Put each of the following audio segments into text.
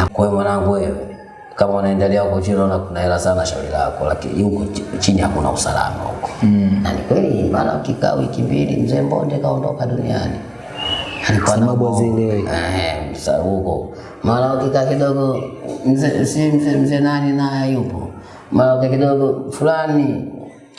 Na kwa hiyo mwanangu wewe kama unaendelea huko chini unaona kuna hela sana shauri lako, lakini huko chini hakuna usalama huko. Mm. Na ni kweli mara ukikaa wiki mbili mzee Mbonde kaondoka duniani. Alikuwa na Sababu zile Eh, sasa huko mara ukikaa kidogo mzee si mzee mzee nani naye yupo. Mara ukikaa kidogo fulani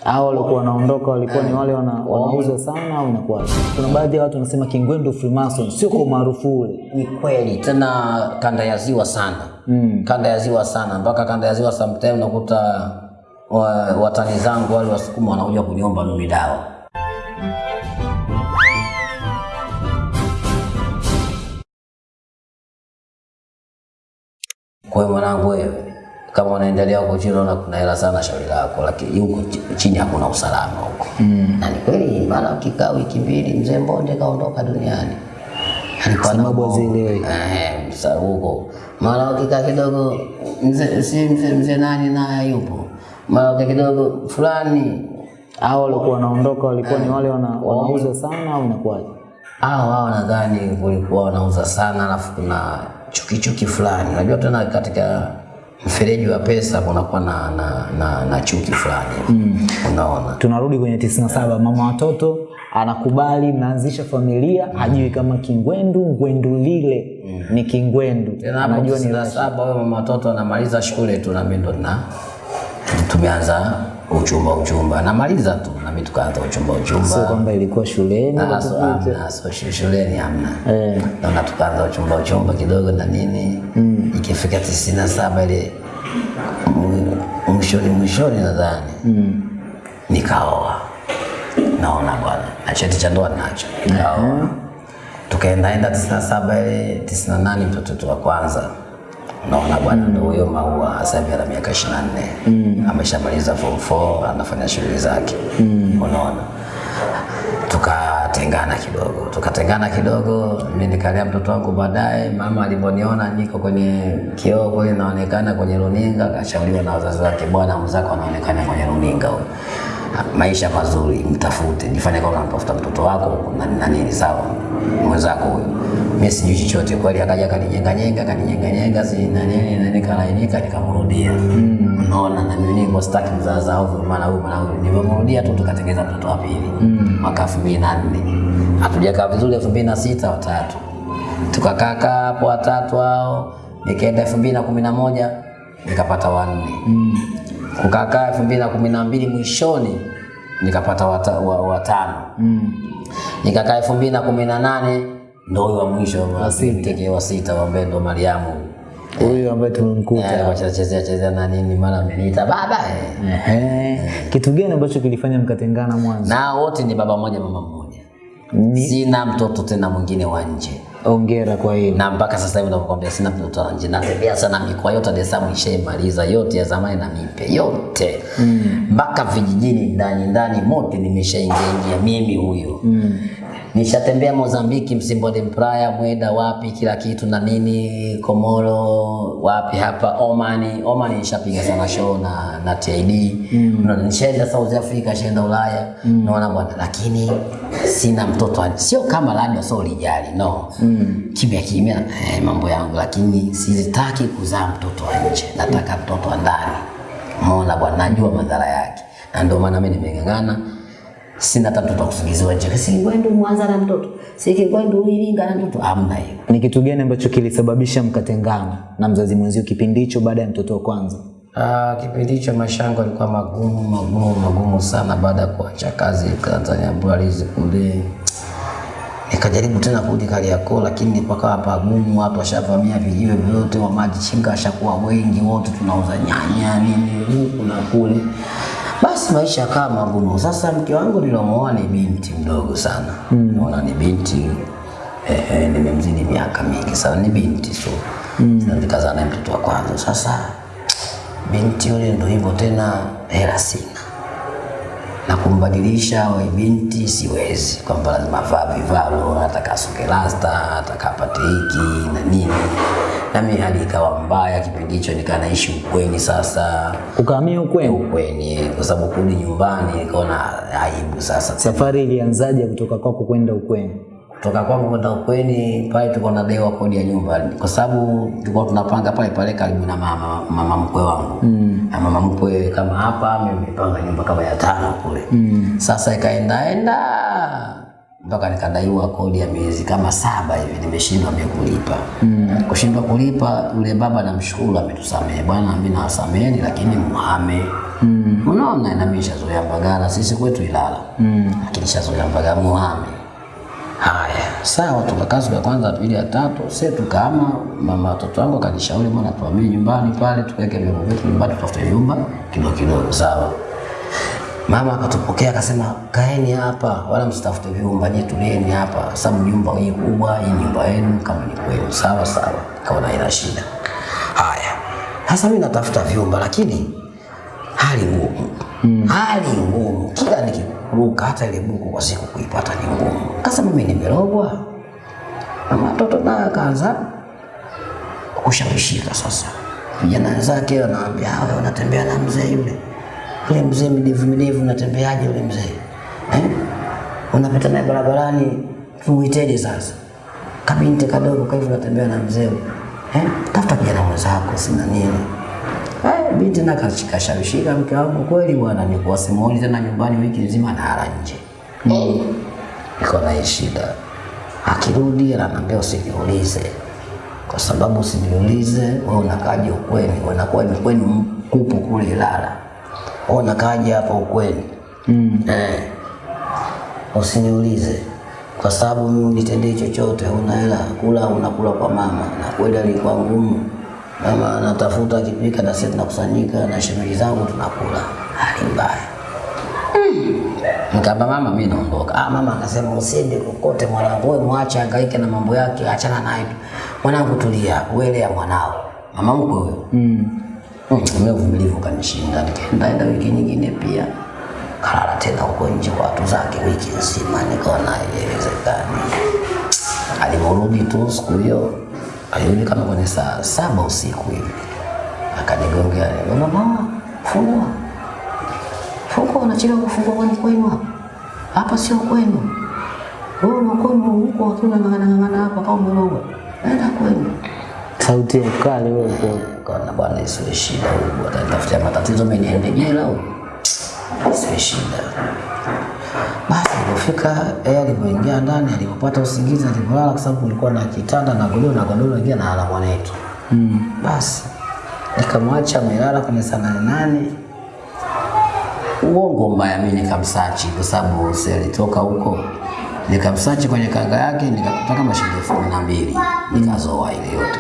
hao walikuwa wanaondoka walikuwa ni wale wana, wanauza sana au inakuwa kuna baadhi ya watu wanasema Kingwendu Freemason sio kwa umaarufu ule. Ni kweli. Tena kanda ya ziwa sana. Mm. kanda ya ziwa sana. Mpaka kanda ya ziwa sometime unakuta watani zangu wale wasukuma wanakuja kuniomba mimi dawa. Kwa hiyo mwanangu wewe kama unaendelea huko chini unaona kuna hela sana shauri lako lakini huko chini hakuna usalama huko. Mm. na ni kweli maana ukikaa wiki mbili mzee mbonde kaondoka duniani. Alikuwa na Sababu. Eh, huko. Mara ukikaa kidogo mzee si mzee mzee nani naye yupo mara ukikaa kidogo fulani. Hao walikuwa wanaondoka walikuwa ni wale wana, wanauza sana au inakuwaje? Hao hao nadhani walikuwa wanauza sana, alafu kuna chuki chuki fulani. Unajua tena katika mfereji wa pesa unakuwa na, na, na, na chuki fulani mm. Unaona tunarudi kwenye 97 mama watoto anakubali mnaanzisha familia mm. hajui kama Kingwendu Ngwendu lile mm. ni Kingwendu tena hapo anajua ni tisini na saba huyo mama watoto anamaliza shule tu, na mimi ndo na tumeanza uchumba uchumba, namaliza tu na mimi tukaanza uchumba uchumba. sio kwamba ilikuwa shuleni na so- so shuleni hamna Eh. naona tukaanza uchumba uchumba kidogo na nini mm. ikifika tisini na saba ile mwi- mwishoni mwishoni nadhani mm. nikaoa naona bwana na cheti cha ndoa nacho nikaoa tukaendaenda tisini na saba ile tisini na nane mtoto wa kwanza naona bwana ndo huyo maua sasa hivi ana miaka ishirini na nne. Ameshamaliza form 4 anafanya shughuli zake. Mm. unaona? Tukatengana kidogo. Tukatengana kidogo Mimi nikalea mtoto wangu baadaye mama alivyoniona niko kwenye kioo kule naonekana kwenye runinga akashauriwa na wazazi wake bwana mzako anaonekana kwenye runinga huyo maisha mazuri mtafute jifanye kama unamtafuta mtoto wako na nini sawa? Mwenzako huyo mimi sijui chochote kweli, akaja kanijenganyenga kanijenganyenga si na nini na nini, kalainika nikamrudia. Mm. Unaona, na mimi niko stuck mzaza au mara huyu mara huyu, nilimrudia tu tukatengeneza mtoto wa pili mm. mwaka 2004 hatujakaa vizuri 2006 watatu tukakaa hapo watatu hao, nikaenda 2011 nikapata wanne mm. kukakaa mbili mwishoni nikapata watano wa, wa mm. nikakaa 2018 ndo huyo wa mwisho wa sita wa sita ambaye ndo Mariamu. Huyu ambaye tumemkuta. Eh, wachezea chezea na nini mara ameniita baba eh. Ehe. kitu gani ambacho kilifanya mkatengana mwanzo? Na wote ni baba mmoja mama mmoja. Ni- sina mtoto tena mwingine wa nje. Ongera kwa hiyo. na mpaka sasa hivi nakwambia sina mtoto wa nje. Natembea sana mikoa yote Dar es Salaam ishaimaliza yote ya zamani na mipe yote. Mpaka vijijini ndani ndani mote nimeshaingia ingia mimi huyo nishatembea Mozambiki, Msimbode, Mpraya, Mweda, wapi kila kitu na nini, Komoro, wapi hapa Omani. Omani nishapiga sana show na na TID mm. nishaenda South Africa, nishaenda Ulaya mm. naona bwana, lakini sina mtoto sio kama labda sio lijali no mm. kimya kimya eh, mambo yangu, lakini sitaki kuzaa mtoto wa nje, nataka mtoto wa ndani. Umeona bwana, najua madhara yake, na ndio maana mimi nimeng'ang'ana sina hata mtoto wa kusingiziwa nje. Si Kigwendu Mwanza na mtoto, si Kigwendu Iringa na mtoto, hamna hiyo. ni kitu gani ambacho kilisababisha mkatengana na mzazi mwenzio kipindi hicho baada ya mtoto wa kwanza Ah, kipindi hicho maisha yangu yalikuwa magumu magumu magumu sana baada ya kuacha kazi Tanzania Breweries kule. Nikajaribu tena kurudi Kariakoo, lakini pakawa pagumu, watu washavamia vijiwe vyote, wa maji chinga washakuwa wengi, wote tunauza nyanya nini huku na kule. Basi maisha yakawa magumu. Sasa mke wangu nilomwoa ni binti mdogo sana, mm. naona ni binti eh, eh, nimemzidi miaka mingi sana, ni binti so mm. nikazaa naye mtoto wa kwanza. Sasa binti yule ndo hivyo tena, hela sina na kumbadilisha we binti siwezi, kwamba lazima vaa vivalo, nataka asuke rasta, nataka apate hiki na nini, na mimi hali ikawa mbaya kipindi hicho, nikaa naishi ukweni sasa. Ukahamia ukweni? Ukweni, kwa sababu kurudi nyumbani nikaona aibu sasa. safari ilianzaje kutoka kwako kwenda ukweni kutoka kwangu kwenda ukweni pale tulikuwa tunadewa kodi ya nyumba kwa sababu tulikuwa tunapanga pale pale karibu na mama mama mkwe wangu mm. na mama mkwe kama hapa amepanga nyumba kama ya tano kule mm. sasa ikaendaenda mpaka nikadaiwa kodi ya miezi kama saba hivi nimeshindwa mimi kulipa mm. kushindwa kulipa yule baba namshukuru ametusamehe bwana mimi nawasameheni lakini muhame mm. unaona na mimi shazoea mbagara sisi kwetu Ilala mm. lakini shazoea mbagara muhame Haya, sawa, tukakaa siku ya kwanza, ya pili, ya tatu, sasa tukaama. Mama watoto wangu akanishauri, bwana, tuhamie nyumbani pale, tuweke vyombo vyetu nyumbani, tutafute nyumba kidogo kidogo, sawa. Mama akatupokea akasema, kaeni hapa, wala msitafute vyumba, je, tulieni hapa, sababu nyumba hii kubwa, hii nyumba yenu, kama ni kwenu. Sawa sawa, kaona haina shida. Haya, sasa mimi natafuta vyumba, lakini hali ngumu hmm. hali ngumu, kila nikiruka hata ile buku kwa siku kuipata ni ngumu. Kasa mimi nimerogwa, na matoto naye akaanza kushawishika sasa. Vijana wenzake wanaambia hawa unatembea na mzee yule yule mzee midevu midevu, unatembeaje yule mzee eh? unapita naye barabarani, tuuiteje sasa? Kabinti kadogo kwa hivyo unatembea na mzee eh? tafuta kijana mwenzako, sina nini Eh, binti na kashawishika mke wangu kweli bwana, nikuwa simuoni tena nyumbani wiki nzima na hara nje. Mm. Niko na shida. Akirudi ananiambia usiniulize. Kwa sababu usiniulize, wewe unakaje ukweni? Unakuwa ni kwenu mkupu kule Ilala. Wewe unakaje hapa ukweni? Mm. Eh. Usiniulize. Kwa sababu mimi unitendee chochote, una hela kula, unakula kwa mama. Na kweli alikuwa ngumu mama anatafuta akipika, na sisi tunakusanyika na shemeji zangu tunakula. Hali mbaya. Nikamwambia mama, mimi naondoka. Ah, mama akasema usiende kokote mwanangu, wewe mwache hangaike na mambo yake, achana naye. Mwanangu tulia, wewe ya mwanao. Mama mkwe wewe. Mm. Mimi uvumilivu kanishinda, nikaenda enda wiki nyingine pia. Kalala tena huko nje kwa watu zake wiki nzima, nikaona haiwezekani. Alivyorudi tu siku hiyo alirudi kama kwenye saa saba usiku hivi, akanigongea, mama, fungua fungua, unachelewa kufungua, kwani kwenu hapa? Hapa sio kwenu, wewe una kwenu huko, wakiwa ng'ang'ana hapa kama mloga nenda kwenu. Sauti ya ukali wewe kwa Kaona bwana, isiwe shida, huko atanitafutia matatizo, mimi niende jela huko isiwe shida. Basi alipofika yeye alipoingia ndani, alipopata usingizi, alipolala, kwa sababu kulikuwa na kitanda na godoro na godoro lingine na ala mwanetu. Mm. Basi nikamwacha amelala kwenye saa nane. Uongo mbaya, mimi nikamsachi kwa sababu alitoka huko, nikamsachi kwenye kanga yake, nikakuta kama shilingi elfu na mbili nikazoa ile yote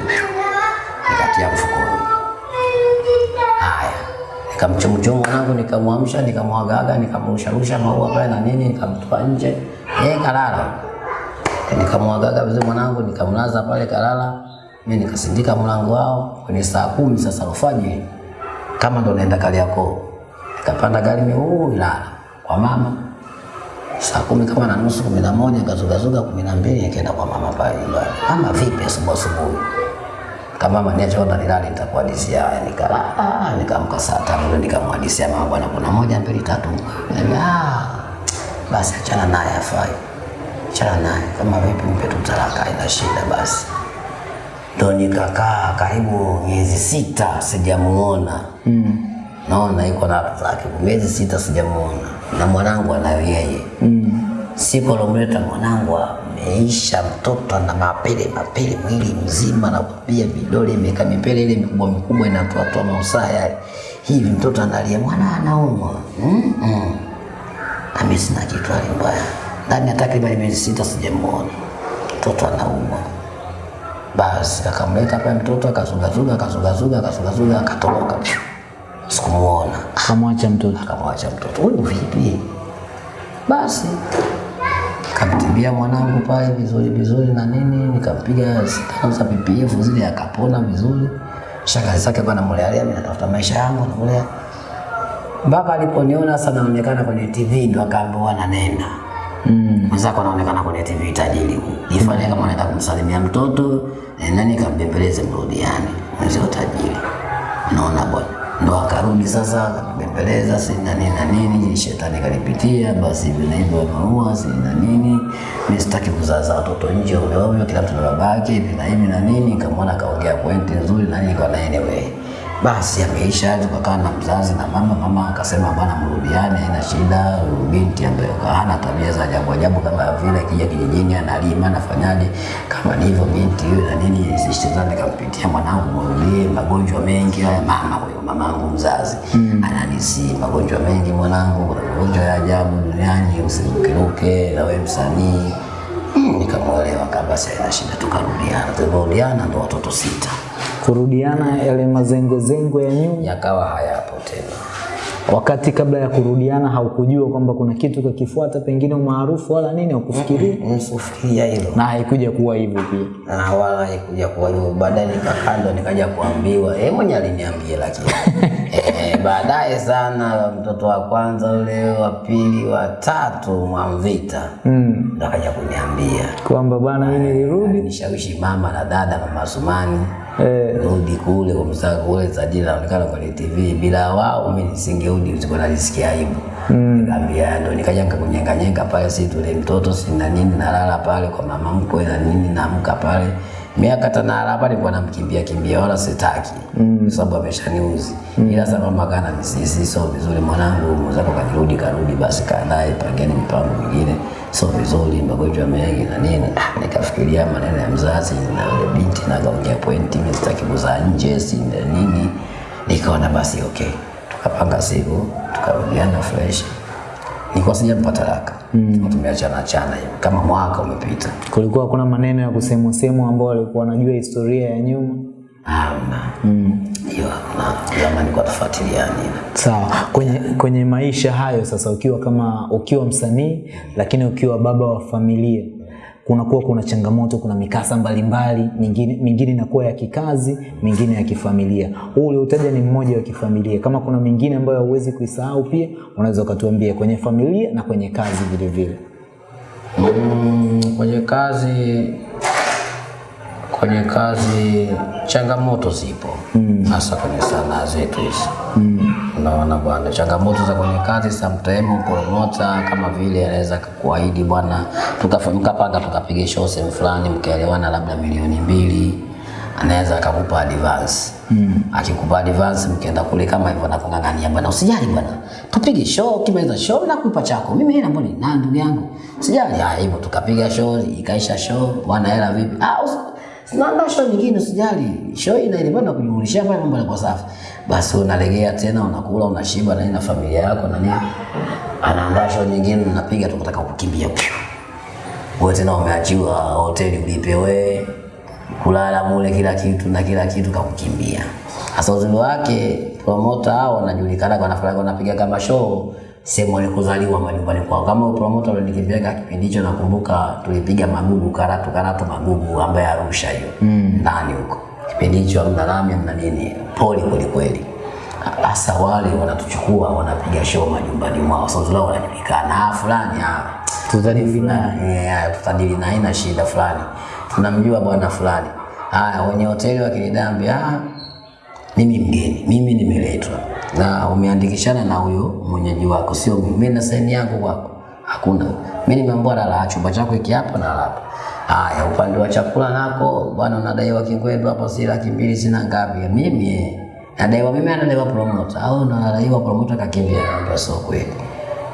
nikatia mfukoni. Haya, nikamchomchoma mwanangu, nikamwamsha, nikamwagaga, nikamrusharusha maua pale na nini, nikamtupa nje, yeye kalala. Nikamwagaga vizuri mwanangu, nikamlaza pale kalala. Mimi nikasindika mlango wao kwenye saa kumi sasa alfajiri, kama ndo naenda Kariakoo. Nikapanda gari miuu Ilala. Kwa mama saa kumi kama na nusu, kumi na moja kazugazuga, kumi na mbili nikaenda kwa mama pale nyumbani. Mama vipi, asubuhi asubuhi? Kama mama niache onda nilale nitakuhadisia haya nikala ah nikaamka saa tano ndio nikamhadisia mama bwana kuna moja mbili tatu. Ah basi achana naye afai. Achana naye. Kama vipi mpe tu talaka ina shida basi. Ndo nikakaa karibu miezi sita sijamuona. Mm. Naona iko na watu zake. Miezi sita sijamuona. Na mwanangu anayo yeye. Mm. siku alomleta mwanangu ameisha mtoto ana mapele mapele mwili mzima na kupia vidole imeka mipele ile mikubwa mikubwa inatoatoa mausaa yale. Hivi mtoto analia. Mwana anaumwa. Mm -mm. na mimi sina kitu mbaya. Ndani ya takriban miezi sita sijamuona. Mtoto anaumwa. Basi akamleta pale mtoto akazugazuga akazugazuga akazugazuga akatoroka. pyu sikumuona. Akamwacha mtoto. Akamwacha mtoto. Wewe vipi basi. Kamtibia mwanangu pale vizuri vizuri na nini, nikampiga sindano za PPF zile akapona vizuri. Shangazi zake bwana mlealea, mimi natafuta maisha yangu namlea mpaka aliponiona sasa naonekana kwenye TV ndo akaambiwa na nenda mm. mwenzako anaonekana kwenye TV tajiri huyu, jifanye kama anataka kumsalimia mtoto nani kambembeleze mrudiani mwenzio tajiri, unaona bwana, ndo akarudi sasa akanibembeleza si na nini na nini, shetani kanipitia, basi hivi na hivyo maua si na nini, mimi sitaki kuzaza watoto nje ovyo ovyo, kila mtu na babake hivi na hivi na nini. Nikamwona akaongea pointi nzuri na nini, kwa na basi ameisha, tukakaa na mzazi na mama. Mama akasema bwana, mrudiane, haina shida. Binti ambaye hana tabia za ajabu ajabu kama vile kija kijijini analima nafanyaje, kama ni hivyo binti yule na nini, sishtizani kampitia mwanangu, mrudie, magonjwa mengi haya. Mama huyo mamangu mzazi mm. ananisi magonjwa mengi mwanangu, kuna magonjwa ya ajabu duniani, usirukeruke na wewe msanii mm. Nikamwelewa basi haina shida, tukarudiana. Tulivyorudiana ndo watoto sita Kurudiana yale mazengwezengwe ya nyuma, yakawa hayapo tena. wakati kabla ya kurudiana haukujua kwamba kuna kitu kakifuata, pengine umaarufu wala nini, haukufikiria Msufiria hilo na haikuja kuwa hivyo pia. na wala haikuja kuwa hivyo. Baadaye nikakandwa nikaja kuambiwa, yeye mwenye aliniambia, lakini eh, baadaye sana, mtoto wa kwanza ule, wa pili, wa tatu, Mwamvita Mm. ndo akaja kuniambia, Kwamba bwana, mimi nilirudi nishawishi mama na dada, mama Sumani eh, rudi kule kwa msaka kule tajiri naonekana kwenye TV, bila wao mimi nisingerudi, sikuwa najisikia aibu. Nikamwambia ndo nikaja nikakunyenga nyenga pale, si tule mtoto si na nini, nalala pale kwa mama mkwe na nini, naamka pale miaka tanala pale, nilikuwa namkimbia kimbia, wala sitaki mm. sababu ameshaniuzi. mm. Ila sasa mama kana nisisi, sio vizuri mwanangu, mwenzako kanirudi, karudi, basi kaa naye, pangeni mpango mingine, sio vizuri, magonjwa mengi na nini. Ah, Nikafikiria maneno ya mzazi na yule binti, na kaongea pointi, mimi sitaki kuzaa nje, si nini. Nikaona basi okay, tukapanga siku, tukarudiana fresh nilikuwa sijampa talaka mm. tumeachana chana kama mwaka umepita kulikuwa kuna maneno ya kusemwa semwa ambao walikuwa wanajua historia ya nyuma. Hamna hiyo tufuatiliani Sawa, kwenye, kwenye maisha hayo sasa, ukiwa kama ukiwa msanii lakini ukiwa baba wa familia, kunakuwa kuna changamoto, kuna mikasa mbalimbali, mingine mingine inakuwa ya kikazi, mingine ya kifamilia. Huu uliotaja ni mmoja wa kifamilia. Kama kuna mingine ambayo hauwezi kuisahau, pia unaweza ukatuambia kwenye familia na kwenye kazi vilevile vile. mm, kwenye kazi kwenye kazi changamoto zipo. Hasa kwenye sanaa zetu hizi. Mm. unaona bwana changamoto za kwenye kazi sometimes promota kama vile anaweza kuahidi bwana mkapanga tukapiga show sehemu fulani mkaelewana labda milioni mbili anaweza akakupa advance. Mm. akikupa advance mkienda kule kama hivyo anakung'ang'ania bwana usijali bwana tupige show ukimaliza show nakupa chako mimi hela mbona na ndugu yangu? Usijali haya hivyo tukapiga show ikaisha show bwana hela vipi? Ah Sinaandaa show nyingine usijali. Show ile bwana kujumulisha pale mambo yanakuwa safi. Basi unalegea tena unakula unashiba na na familia yako na nini. Anaandaa show nyingine unapiga tu kutaka kukimbia. Wewe tena umeachiwa hoteli ulipe wewe kulala mule kila kitu na kila kitu kakukimbia. Sasa uzuri wake promota hao wanajulikana kwa nafasi wanapiga kama show sehemu walikuzaliwa majumbani kwao. Kama promota ulinikimbiaga kipindi hicho, nakumbuka tulipiga Magugu, Karatu, Karatu, Magugu ambaye Arusha hiyo ndani huko. Kipindi hicho amna lami amna nini, poli kweli kweli. Hasa wale wanatuchukua wanapiga show majumbani mwao, sasa lao wanajulikana, ah, fulani ah, Tutadili naye. yeah, tutadili na ina shida fulani, tunamjua bwana fulani. Haya, wenye hoteli wakinidambia ah, mimi mgeni, mimi nimeletwa na umeandikishana na huyo mwenyeji wako, sio mimi. Na saini yangu kwako hakuna. Mimi nimeambiwa lala chumba chako hiki hapa na hapa. Haya, upande wa chakula nako bwana, unadaiwa kingwendu hapo, si laki mbili sina ngapi. Mimi eh, nadaiwa mimi, anadaiwa promoter au nadaiwa promoter kakimbia, hapo. sio kweli.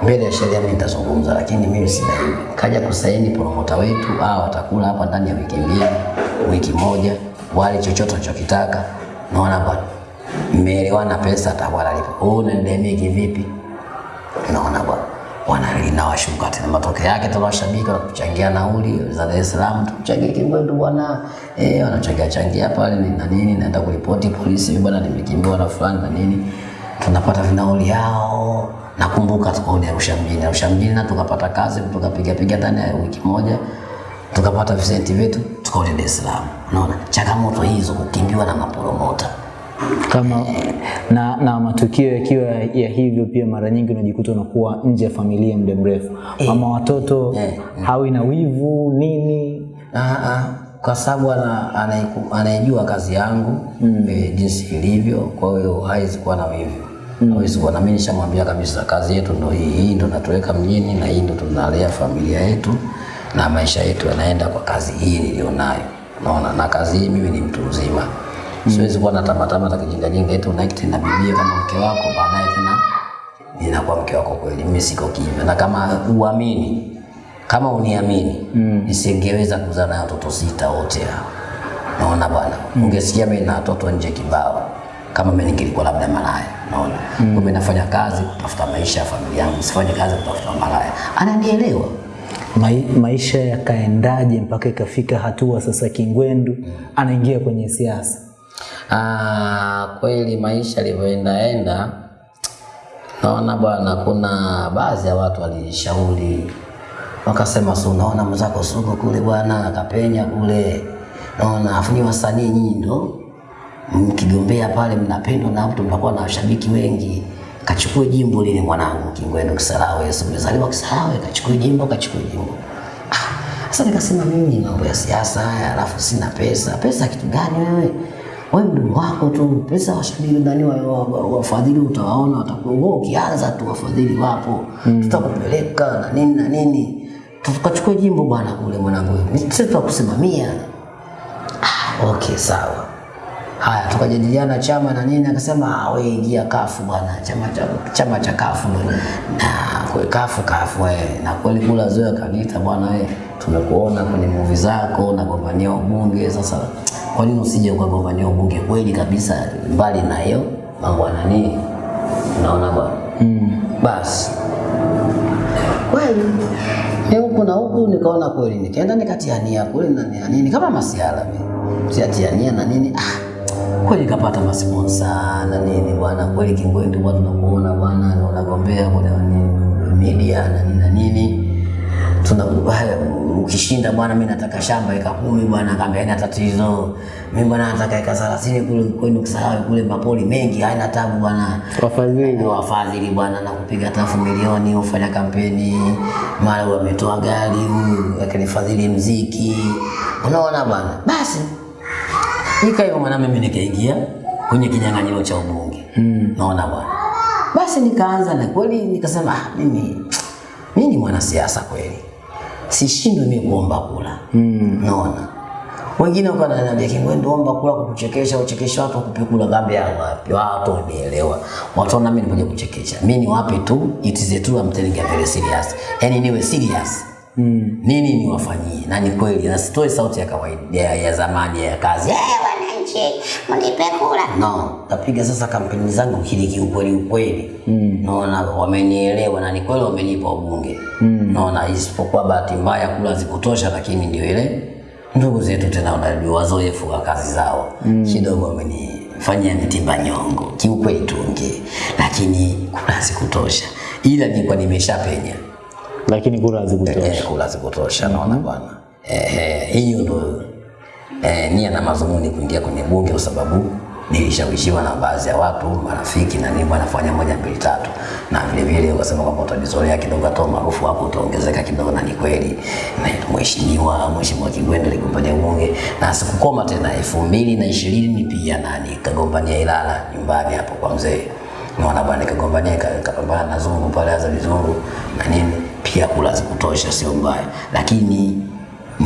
Mbele ya sheria mimi nitazungumza, lakini mimi sina hivi. Kaja kusaini promoter wetu, au watakula hapa ndani ya wiki mbili, wiki moja, wale chochote wanachokitaka. Naona bwana, mmeelewana, pesa atakuwa analipa. Wewe unanidai kivipi? Naona bwana wanalina washuka tena. Matokeo yake tuna washabiki wanatuchangia nauli za Dar es Salaam, tuchangie Kingwendu bwana, eh, wanachangia changia pale na nini, naenda kuripoti polisi, bwana, nimekimbiwa na fulani na nini, tunapata vinauli yao. Nakumbuka tukaenda Arusha mjini, Arusha mjini na tukapata kazi, tukapiga piga ndani ya wiki moja tukapata visenti vyetu, tukarudi Dar es Salaam. Unaona changamoto hizo, kukimbiwa na maporomota kama na, na matukio yakiwa ya hivyo, pia mara nyingi unajikuta unakuwa nje ya familia muda mrefu, mama watoto Eh, hawi na wivu nini. Ah, ah, kwa sababu ana- anayejua anaijua kazi yangu mm. e, jinsi ilivyo, kwa hiyo hawezi kuwa na wivu. Mm. hawezi kuwa na mimi nishamwambia kabisa kazi yetu ndo hii hii ndo natuweka mjini na hii ndo tunalea familia yetu na maisha yetu yanaenda kwa kazi hii nilionayo. Naona na kazi hii mimi ni mtu mzima siwezi kuwa na tamatama za kijingajinga eti unaikti na bibia kama mke wako baadaye tena ninakuwa mke wako kweli mimi siko kimya na kama uamini kama uniamini mm. nisingeweza kuzaa na watoto sita wote hao naona bwana mm. ungesikia mimi na watoto nje kibao kama mimi ningelikuwa labda malaya naona mm. kumbe nafanya kazi kutafuta maisha ya familia yangu sifanye kazi kutafuta malaya ananielewa Ma, maisha yakaendaje mpaka ikafika hatua sasa Kingwendu anaingia kwenye siasa? Ah, kweli maisha yalivyoendaenda, naona bwana, kuna baadhi ya watu walishauri wakasema, si unaona mwenzako Sugu kule bwana akapenya kule, naona afu ni wasanii nyinyi ndo mkigombea pale mnapendwa na watu, mnakuwa na washabiki wengi, kachukue jimbo lile mwanangu Kingwendu Kisarawe, Yesu mzaliwa Kisarawe, kachukue jimbo, kachukue jimbo. Ah, Sasa nikasema mimi mambo ya siasa haya, alafu sina pesa. Pesa kitu gani wewe? Wewe mdogo wako tu, pesa washabiki ndani wa, wa, wa, wafadhili utawaona, watakuwa ukianza tu wafadhili wapo, mm. tutakupeleka na nini na nini, tukachukua jimbo bwana kule mwanangu, sisi tutakusimamia. Ah, okay sawa. Haya, tukajadiliana chama na nini, akasema "Ah, wewe ingia kafu bwana, chama cha chama cha kafu bwana na kwa kafu kafu wewe. Na kweli kula zoea kaniita bwana, wewe tumekuona kwenye movie zako na gombania ubunge, sasa kwa nini usije ukagombania ubunge? Kweli kabisa, mbali na hiyo mambo ya nani, unaona bwana? Mm. Basi. Kweli ni huku na huku, nikaona kweli, nikaenda nikatiania kule na nini kama masiala mimi. Siatiania na nini ah, kweli kapata masponsa na nini bwana, kweli Kingwendu bwana, tunakuona bwana, na unagombea kwenye nini, media na nini na nini. Tuna haya, ukishinda bwana, mimi nataka shamba eka kumi bwana, kaambia haina tatizo. Mimi bwana nataka eka 30 kule kwenu Kisarawe kule mapoli mengi, haina tabu bwana. Wafadhili wafadhili bwana na kupiga tafu milioni ufanya kampeni, mara wametoa gari huyu akanifadhili mziki, unaona bwana. Basi nika hivyo mwana, mimi nikaingia kwenye kinyang'anyiro cha ubunge mm. naona bwana. Basi nikaanza na kweli nikasema ah, mimi mimi ni mwanasiasa kweli, sishindwi mimi kuomba kula. Mm. naona wengine wako wananiambia Kingwendu, omba kula kukuchekesha, uchekesha watu wakupe kula. ya wapi, watu wanielewa, watu wana mimi nimekuja kuchekesha. Mimi ni wapi tu, it is true I'm telling you very serious, yani niwe serious. Mm. nini niwafanyie, na ni kweli, na sitoi sauti ya kawaida ya, ya zamani ya kazi. Eh, wananchi mnipe kula. No, napiga sasa kampeni zangu kili kiukweli ukweli. Mm. naona wamenielewa na ni kweli wamenipa ubunge. Mm. naona isipokuwa bahati mbaya kula zikutosha, lakini ndio ile ndugu zetu tena wanajua wazoefu wa kazi zao. Mm. kidogo wamenifanyia mitimba nyongo. Kiukweli tunge, lakini kula zikutosha, ila nilikuwa nimeshapenya. Lakini kura zikutosha, eh, kula zikutosha, naona bwana. Eh, hiyo ndo eh, nia na mazumuni kuingia kwenye bunge kwa sababu nilishawishiwa na baadhi ya watu marafiki na nini, wanafanya moja mbili tatu, na vile vile wakasema kwamba utajizolea kidogo, hata umaarufu wako utaongezeka kidogo, na ni kweli. Na mheshimiwa mheshimiwa Kigwendo aligombania ubunge na sikukoma tena, elfu mbili na ishirini pia na nikagombania Ilala nyumbani hapo kwa mzee. Naona bwana, nikagombania kapambana na Zungu pale aza vizungu na nini, pia kula zikutosha, sio mbaya, lakini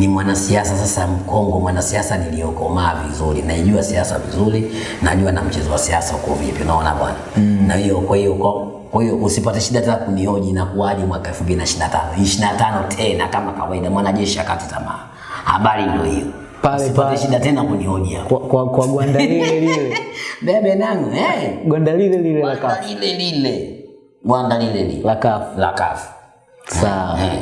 ni mwanasiasa sasa mkongo, mwanasiasa niliyokomaa vizuri, naijua siasa vizuri, najua na mchezo wa siasa uko vipi, unaona bwana mm. na hiyo kwa hiyo kwa hiyo usipate shida tena kunihoji inakuwaje mwaka 2025 25 tena kama kawaida, mwanajeshi akati tamaa. Habari ndio hiyo, Pale pale. shida tena kunihoji hapo. Kwa, kwa, kwa gwanda lile lile Bebe nangu eh, gwanda lile lile la kafu lile lile, gwanda lile lile la kafu. la kafu Sawa. eh.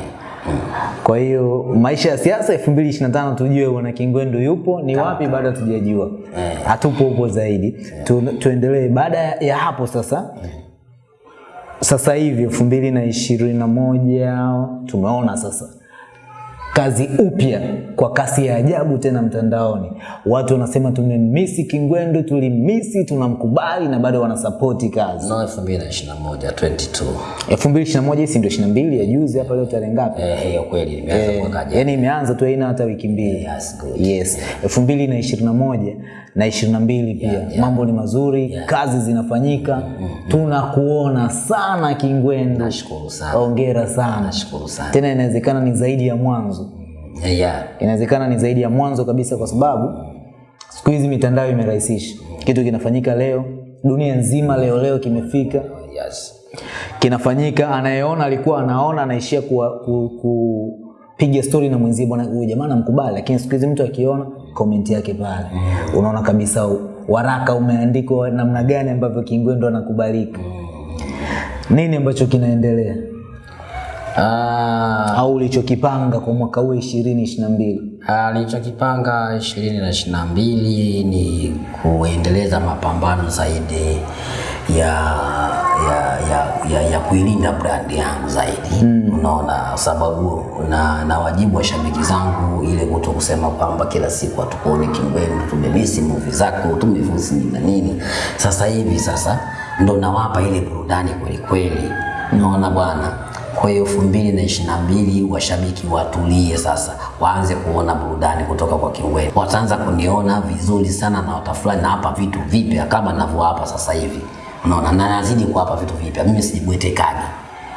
Kwa hiyo maisha ya siasa 2025 tujue bwana Kingwendu yupo ni wapi, bado hatujajua, hatupo upo zaidi. Tu, tuendelee. Baada ya hapo sasa, sasa hivi elfu mbili na ishirini na moja tumeona sasa kazi upya kwa kasi ya ajabu tena mtandaoni. Watu wanasema tumemisi Kingwendu, tulimisi, tunamkubali na bado wanasapoti kazi. No 2021 22. 2021 hii ndio 22 ya juzi hapa leo tarehe ngapi? Eh, hiyo kweli imeanza Eh, mwaka jana. Yaani imeanza tu haina hata wiki mbili. Yes, good. Yes, elfu mbili na ishirini na mbili pia yeah. yeah. mambo ni mazuri yeah. kazi zinafanyika tunakuona sana Kingwendu, Nashukuru sana. ongera sana Nashukuru sana. tena, inawezekana ni zaidi ya mwanzo, Yeah, yeah. inawezekana ni zaidi ya mwanzo kabisa, kwa sababu siku hizi mitandao imerahisisha kitu kinafanyika leo, dunia nzima leo leo kimefika Yes. kinafanyika, anayeona alikuwa anaona, anaishia kupiga ku, ku, stori na mwenzie, bwana huyu jamaa namkubali, lakini siku hizi mtu akiona komenti yake pale, mm. unaona kabisa waraka umeandikwa namna gani ambavyo Kingwendu anakubalika. mm. Nini ambacho kinaendelea Ah, au ulichokipanga kwa mwaka huu ishirini ishirini na mbili? Ah, nilichokipanga ishirini na ishirini na mbili ni kuendeleza mapambano zaidi ya ya ya, ya, ya kuilinda brandi yangu zaidi mm. Unaona, sababu na, na wajibu wa shabiki zangu ile kuto kusema kwamba kila siku hatukuoni Kingwendu, tumemisi movie zako, tumemisi nini na nini. Sasa hivi sasa ndo nawapa ile burudani kweli kweli, unaona bwana kwa hiyo elfu mbili na ishirini na mbili washabiki watulie sasa, waanze kuona burudani kutoka kwa Kingwendu. Wataanza kuniona vizuri sana na watafurahi na hapa vitu vipya kama ninavyowapa sasa hivi, unaona, na nazidi kuwapa vitu vipya. Mimi sijibwetekaji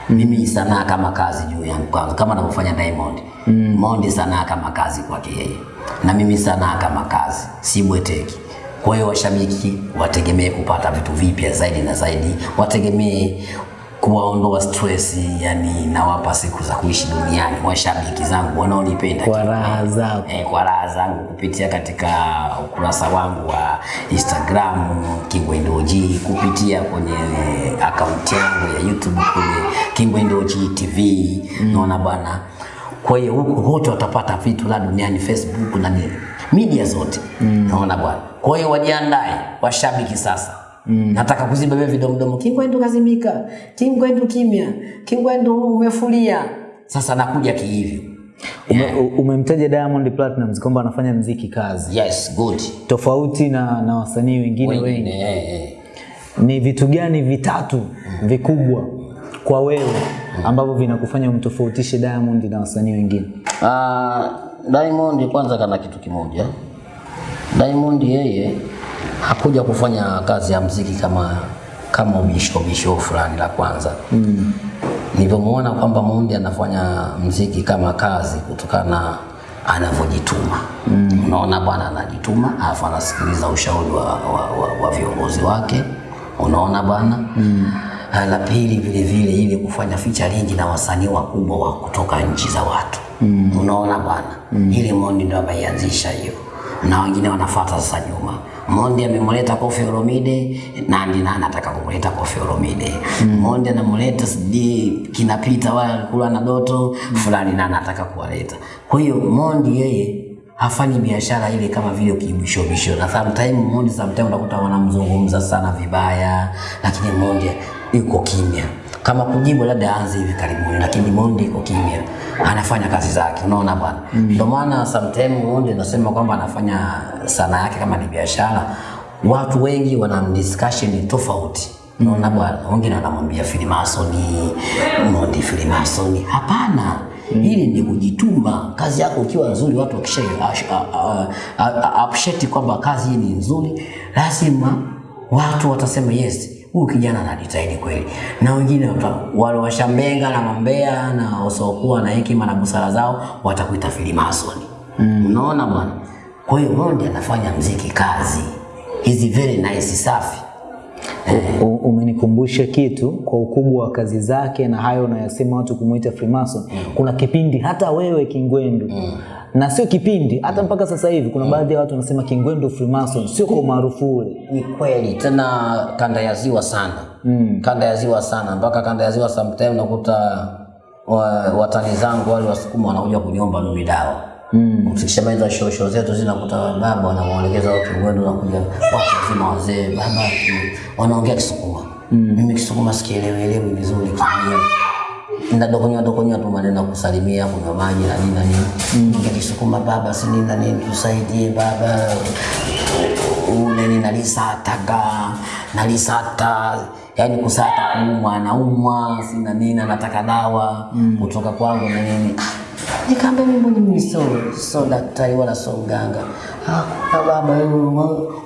mimi sanaa kama kazi juu yangu kwanza, kama anavyofanya Diamond. Mm. Mondi sanaa kama kazi kwake yeye, na mimi sanaa kama kazi, sibweteki. Kwa hiyo washabiki wategemee kupata vitu vipya zaidi na zaidi, wategemee kuwaondoa stress, yani nawapa siku za kuishi duniani washabiki zangu wanaonipenda Kwa raha zako. eh, kwa raha zangu kupitia katika ukurasa wangu wa Instagram Kingwendu OG, kupitia kwenye akaunti yangu ya YouTube kwenye Kingwendu OG TV naona bwana. Kwa hiyo huko wote watapata vitu la duniani, Facebook na media zote mm. naona bwana. Kwa hiyo wajiandae washabiki sasa. Nataka kuziba vile vidomdomo, Kingwendu kazimika, Kingwendu kimya, Kingwendu umefulia. Sasa nakuja kihivyo. Ume, Umemtaja umemtaja Diamond Platnumz kwamba anafanya mziki kazi Yes, good. tofauti na, na wasanii wengine wengi. Yeah. eh. Ni vitu gani vitatu vikubwa kwa wewe ambavyo vinakufanya umtofautishe Diamond na wasanii wengine? Ah, Diamond kwanza kana kitu kimoja. Diamond yeye hakuja kufanya kazi ya mziki kama kama ubisho bisho fulani la kwanza. Mm. Nilivyomuona kwamba Mundi anafanya mziki kama kazi kutokana na anavyojituma. Mm. Unaona bwana anajituma, alafu anasikiliza ushauri wa, wa, wa, wa viongozi wake. Unaona bwana? Mm. La pili vile vile ile kufanya featuring na wasanii wakubwa wa kutoka nchi za watu. Mm. Unaona bwana? Mm. Ile Mondi ndo ameianzisha hiyo. Na wengine wanafuata sasa nyuma. Mondi amemleta Kofi Olomide, Nandi na anataka kumleta Kofi Olomide. Mm. Mondi anamleta sijui kinapita wala kula na Doto mm. fulani na anataka kuwaleta. Kwa hiyo Mondi yeye hafanyi biashara ile kama vile kibishobisho, na sometime Mondi sometime unakuta wanamzungumza sana vibaya, lakini Mondi yuko kimya kama kujibu labda aanze hivi karibuni, lakini Mondi iko kimya, anafanya kazi zake, unaona bwana. Ndio maana sometime Mondi anasema kwamba anafanya sanaa yake kama ni biashara, watu wengi wana discussion tofauti Unaona bwana, wengine wanamwambia filimasoni, Mondi filimasoni. Hapana, mm. hili ni kujituma. Kazi yako ukiwa nzuri, watu wakisha appreciate kwamba kazi hii ni nzuri, lazima watu watasema yes, huyu kijana anajitahidi kweli, na wengine wale washambenga na mambea na wasiokuwa na hekima na busara zao watakuita filimasoni. Unaona bwana, kwa hiyo Mondi anafanya mziki kazi, hizi very nice, safi. Umenikumbusha kitu kwa ukubwa wa kazi zake na hayo unayosema watu kumuita Freemason. Kuna kipindi hata wewe Kingwendu na sio kipindi, hata mpaka sasa hivi kuna baadhi ya watu wanasema Kingwendo Freemason, sio kwa umaarufu ule. Ni kweli tena, kanda ya ziwa sana mm. kanda ya ziwa sana, mpaka kanda ya ziwa sometime nakuta wa, watani zangu wale wasukuma wanakuja kuniomba mimi dawa mm. Tukishamaliza show show zetu zinakuta baba wanamuelekeza watu na nakuja watu wazima wazee, baba wanaongea Kisukuma mm. mimi Kisukuma sikielewi elewi vizuri dokonyoa tu maneno ya kusalimia, kunywa maji na nini na nini. Nikisukuma baba, si nini na nini, tusaidie baba, ule nalisataga nalisata yani kusata kuumwa anaumwa si na nini anataka dawa kutoka kwangu na nini. Nikaambia mimi mbona mimi so so daktari wala so mganga? Ah baba wewe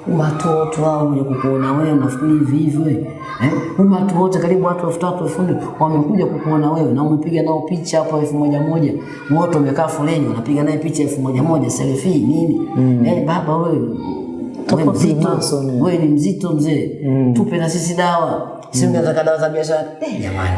umatoto au kukuona wewe nafikiri hivi hivi wewe watu umatu wote karibu watu elfu tatu elfu nne wamekuja kukuona wewe na umepiga nao picha hapo elfu moja moja wote wamekaa foleni wanapiga naye picha elfu moja moja selfie nini mm. eh baba wewe wewe mzito, eh. wewe ni mzito mzee, mm. tupe na sisi dawa, si ungetaka dawa za biashara eh, jamani.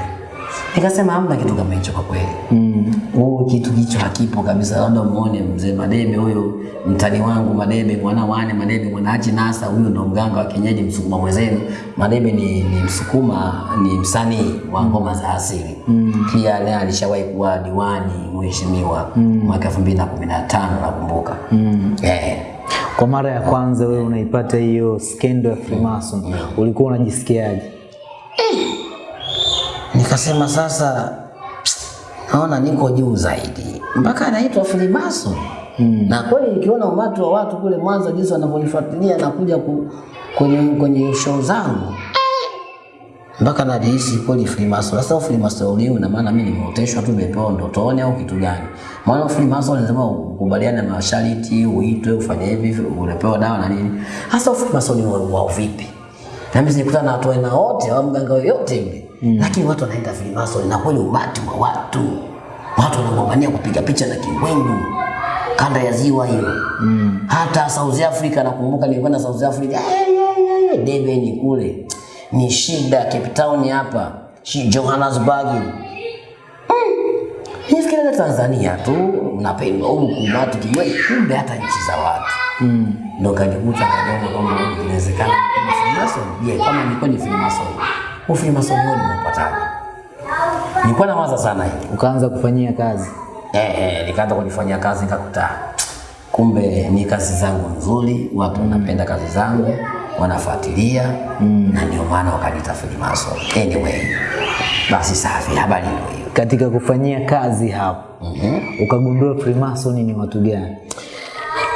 Nikasema hamna kitu kama hicho kwa kweli. Mm. Oh, kitu hicho hakipo kabisa, labda muone mzee Madebe huyo mtani wangu Madebe mwana wane Madebe mwanaachi nasa, huyo ndo mganga wa kienyeji Msukuma mwenzenu. Madebe ni, ni Msukuma, ni msanii wa ngoma za asili mm. Pia naye alishawahi kuwa diwani mheshimiwa mwaka 2015 nakumbuka mm. eh, Kwa mara ya kwanza wewe unaipata hiyo skendo ya Freemason, mm. ulikuwa unajisikiaje? Nikasema sasa naona niko juu zaidi, mpaka anaitwa Filibaso. mm. na kweli nikiona umati wa watu kule Mwanza jinsi wanavyonifuatilia na kuja ku, kwenye, kwenye show zangu mpaka najihisi kweli Freemason. Sasa Freemason leo na maana mimi nimeoteshwa tu, nimepewa ndotoni au kitu gani? Maana Freemason lazima ukubaliane na masharti, uitwe, ufanye hivi, unapewa dawa na nini. Sasa Freemason ni wa vipi? Na mimi nikutana na watu wote au mganga yoyote yule mm. lakini watu wanaenda Freemason na kweli umati wa watu, watu wanang'ang'ania kupiga picha na kiwengu kanda ya ziwa hiyo. Mm. hata South Africa nakumbuka nilikwenda South Africa. Hey, hey, hey, Durban kule. Ni shida, Cape Town hapa. Shi Johannesburg. Nifikiria Tanzania tu unapendwa huku kumatu kiwe, kumbe hata nchi za watu. Mm. Ndo kanikuta kadogo kwamba inawezekana. Ni Freemason. Je, kama nilikuwa ni Freemason, huu Freemason huo nimeupataje? Nilikuwa nawaza sana hii. Ukaanza kufanyia kazi? eh, eh, nikaanza kujifanyia kazi nikakuta kumbe ni kazi zangu nzuri, watu wanapenda kazi zangu, wanafuatilia mm. na ndio maana wakaniita maso. Anyway, basi safi, habari ndio hiyo. Katika kufanyia kazi hapo ukagundua Freemason ni watu gani?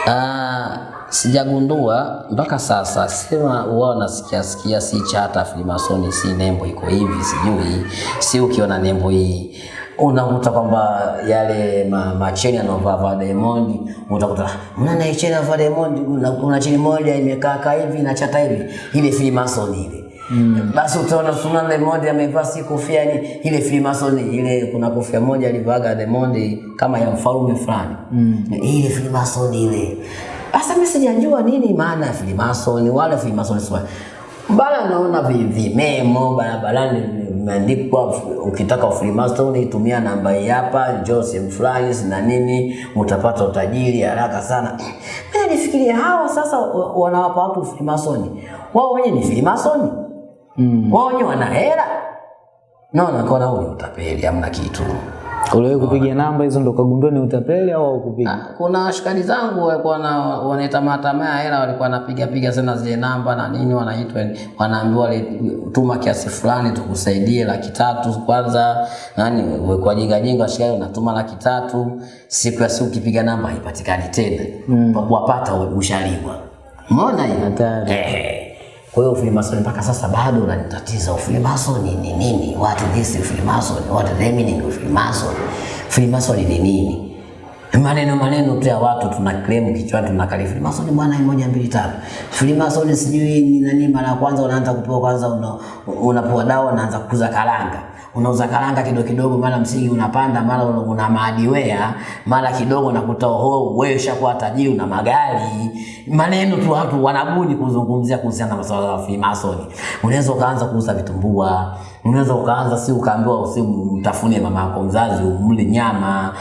Ah, sijagundua mpaka sasa, sema wao nasikia sikia, si chata Freemason, si nembo iko hivi, sijui si ukiona nembo hii unakuta kwamba yale ma, macheni anaovaa vaa Diamond, utakuta mnana hii cheni vaa Diamond, kuna cheni moja imekaa kaa hivi na chata hivi, ile Freemason ile Mm. Basi utaona Sunan Diamond amevaa si kofia ni ile Freemason ile, kuna kofia moja alivaaga Diamond kama ya mfalme fulani mm. ile Freemason ile. Sasa mimi sijajua nini maana ya Freemason wala Freemason swa bala, naona vi- vimemo barabarani imeandikwa, ukitaka Freemason itumia namba hii hapa, Joseph na nini, utapata utajiri haraka sana. Mimi nilifikiria hawa sasa wanawapa watu Freemason, wao wenyewe ni Freemason mm. wao wenyewe wana hela. Naona kaona huu ni utapeli, hamna kitu. Uliwahi kupiga namba hizo ndo ukagundua ni utapeli au haukupiga? Ah, Kuna washikaji zangu walikuwa na wanaita matamaa hela, walikuwa wanapiga piga sana zile namba na nini, wanaitwa wanaambiwa tuma kiasi fulani tukusaidie laki tatu kwanza, nani kwa jinga jinga, washikaji unatuma laki tatu, siku ya siku ukipiga namba haipatikani tena mm. kwa kuwapata ushaliwa. Umeona hiyo? Hatari. Eh. Kwa hiyo Freemason mpaka sasa bado unanitatiza. Freemason ni nini? What is Freemason? What the meaning of Freemason? Freemason ni nini? Maneno maneno tu ya watu tuna claim kichwani tunakali Freemason bwana moja mbili tatu. Freemason sijui ni nani mara kwanza unaanza kupewa kwanza una, unapewa dawa unaanza kukuza karanga. Unauza karanga kidogo kidogo, mara msingi unapanda, mara una, madiwea, mara kidogo unakuta oho, wewe ushakuwa tajiri una magari. Maneno tu watu wanabuni kuzungumzia kuhusiana na masuala ya Freemason. Unaweza ukaanza kuuza vitumbua, unaweza ukaanza si ukaambiwa usimtafune mama yako mzazi umle nyama,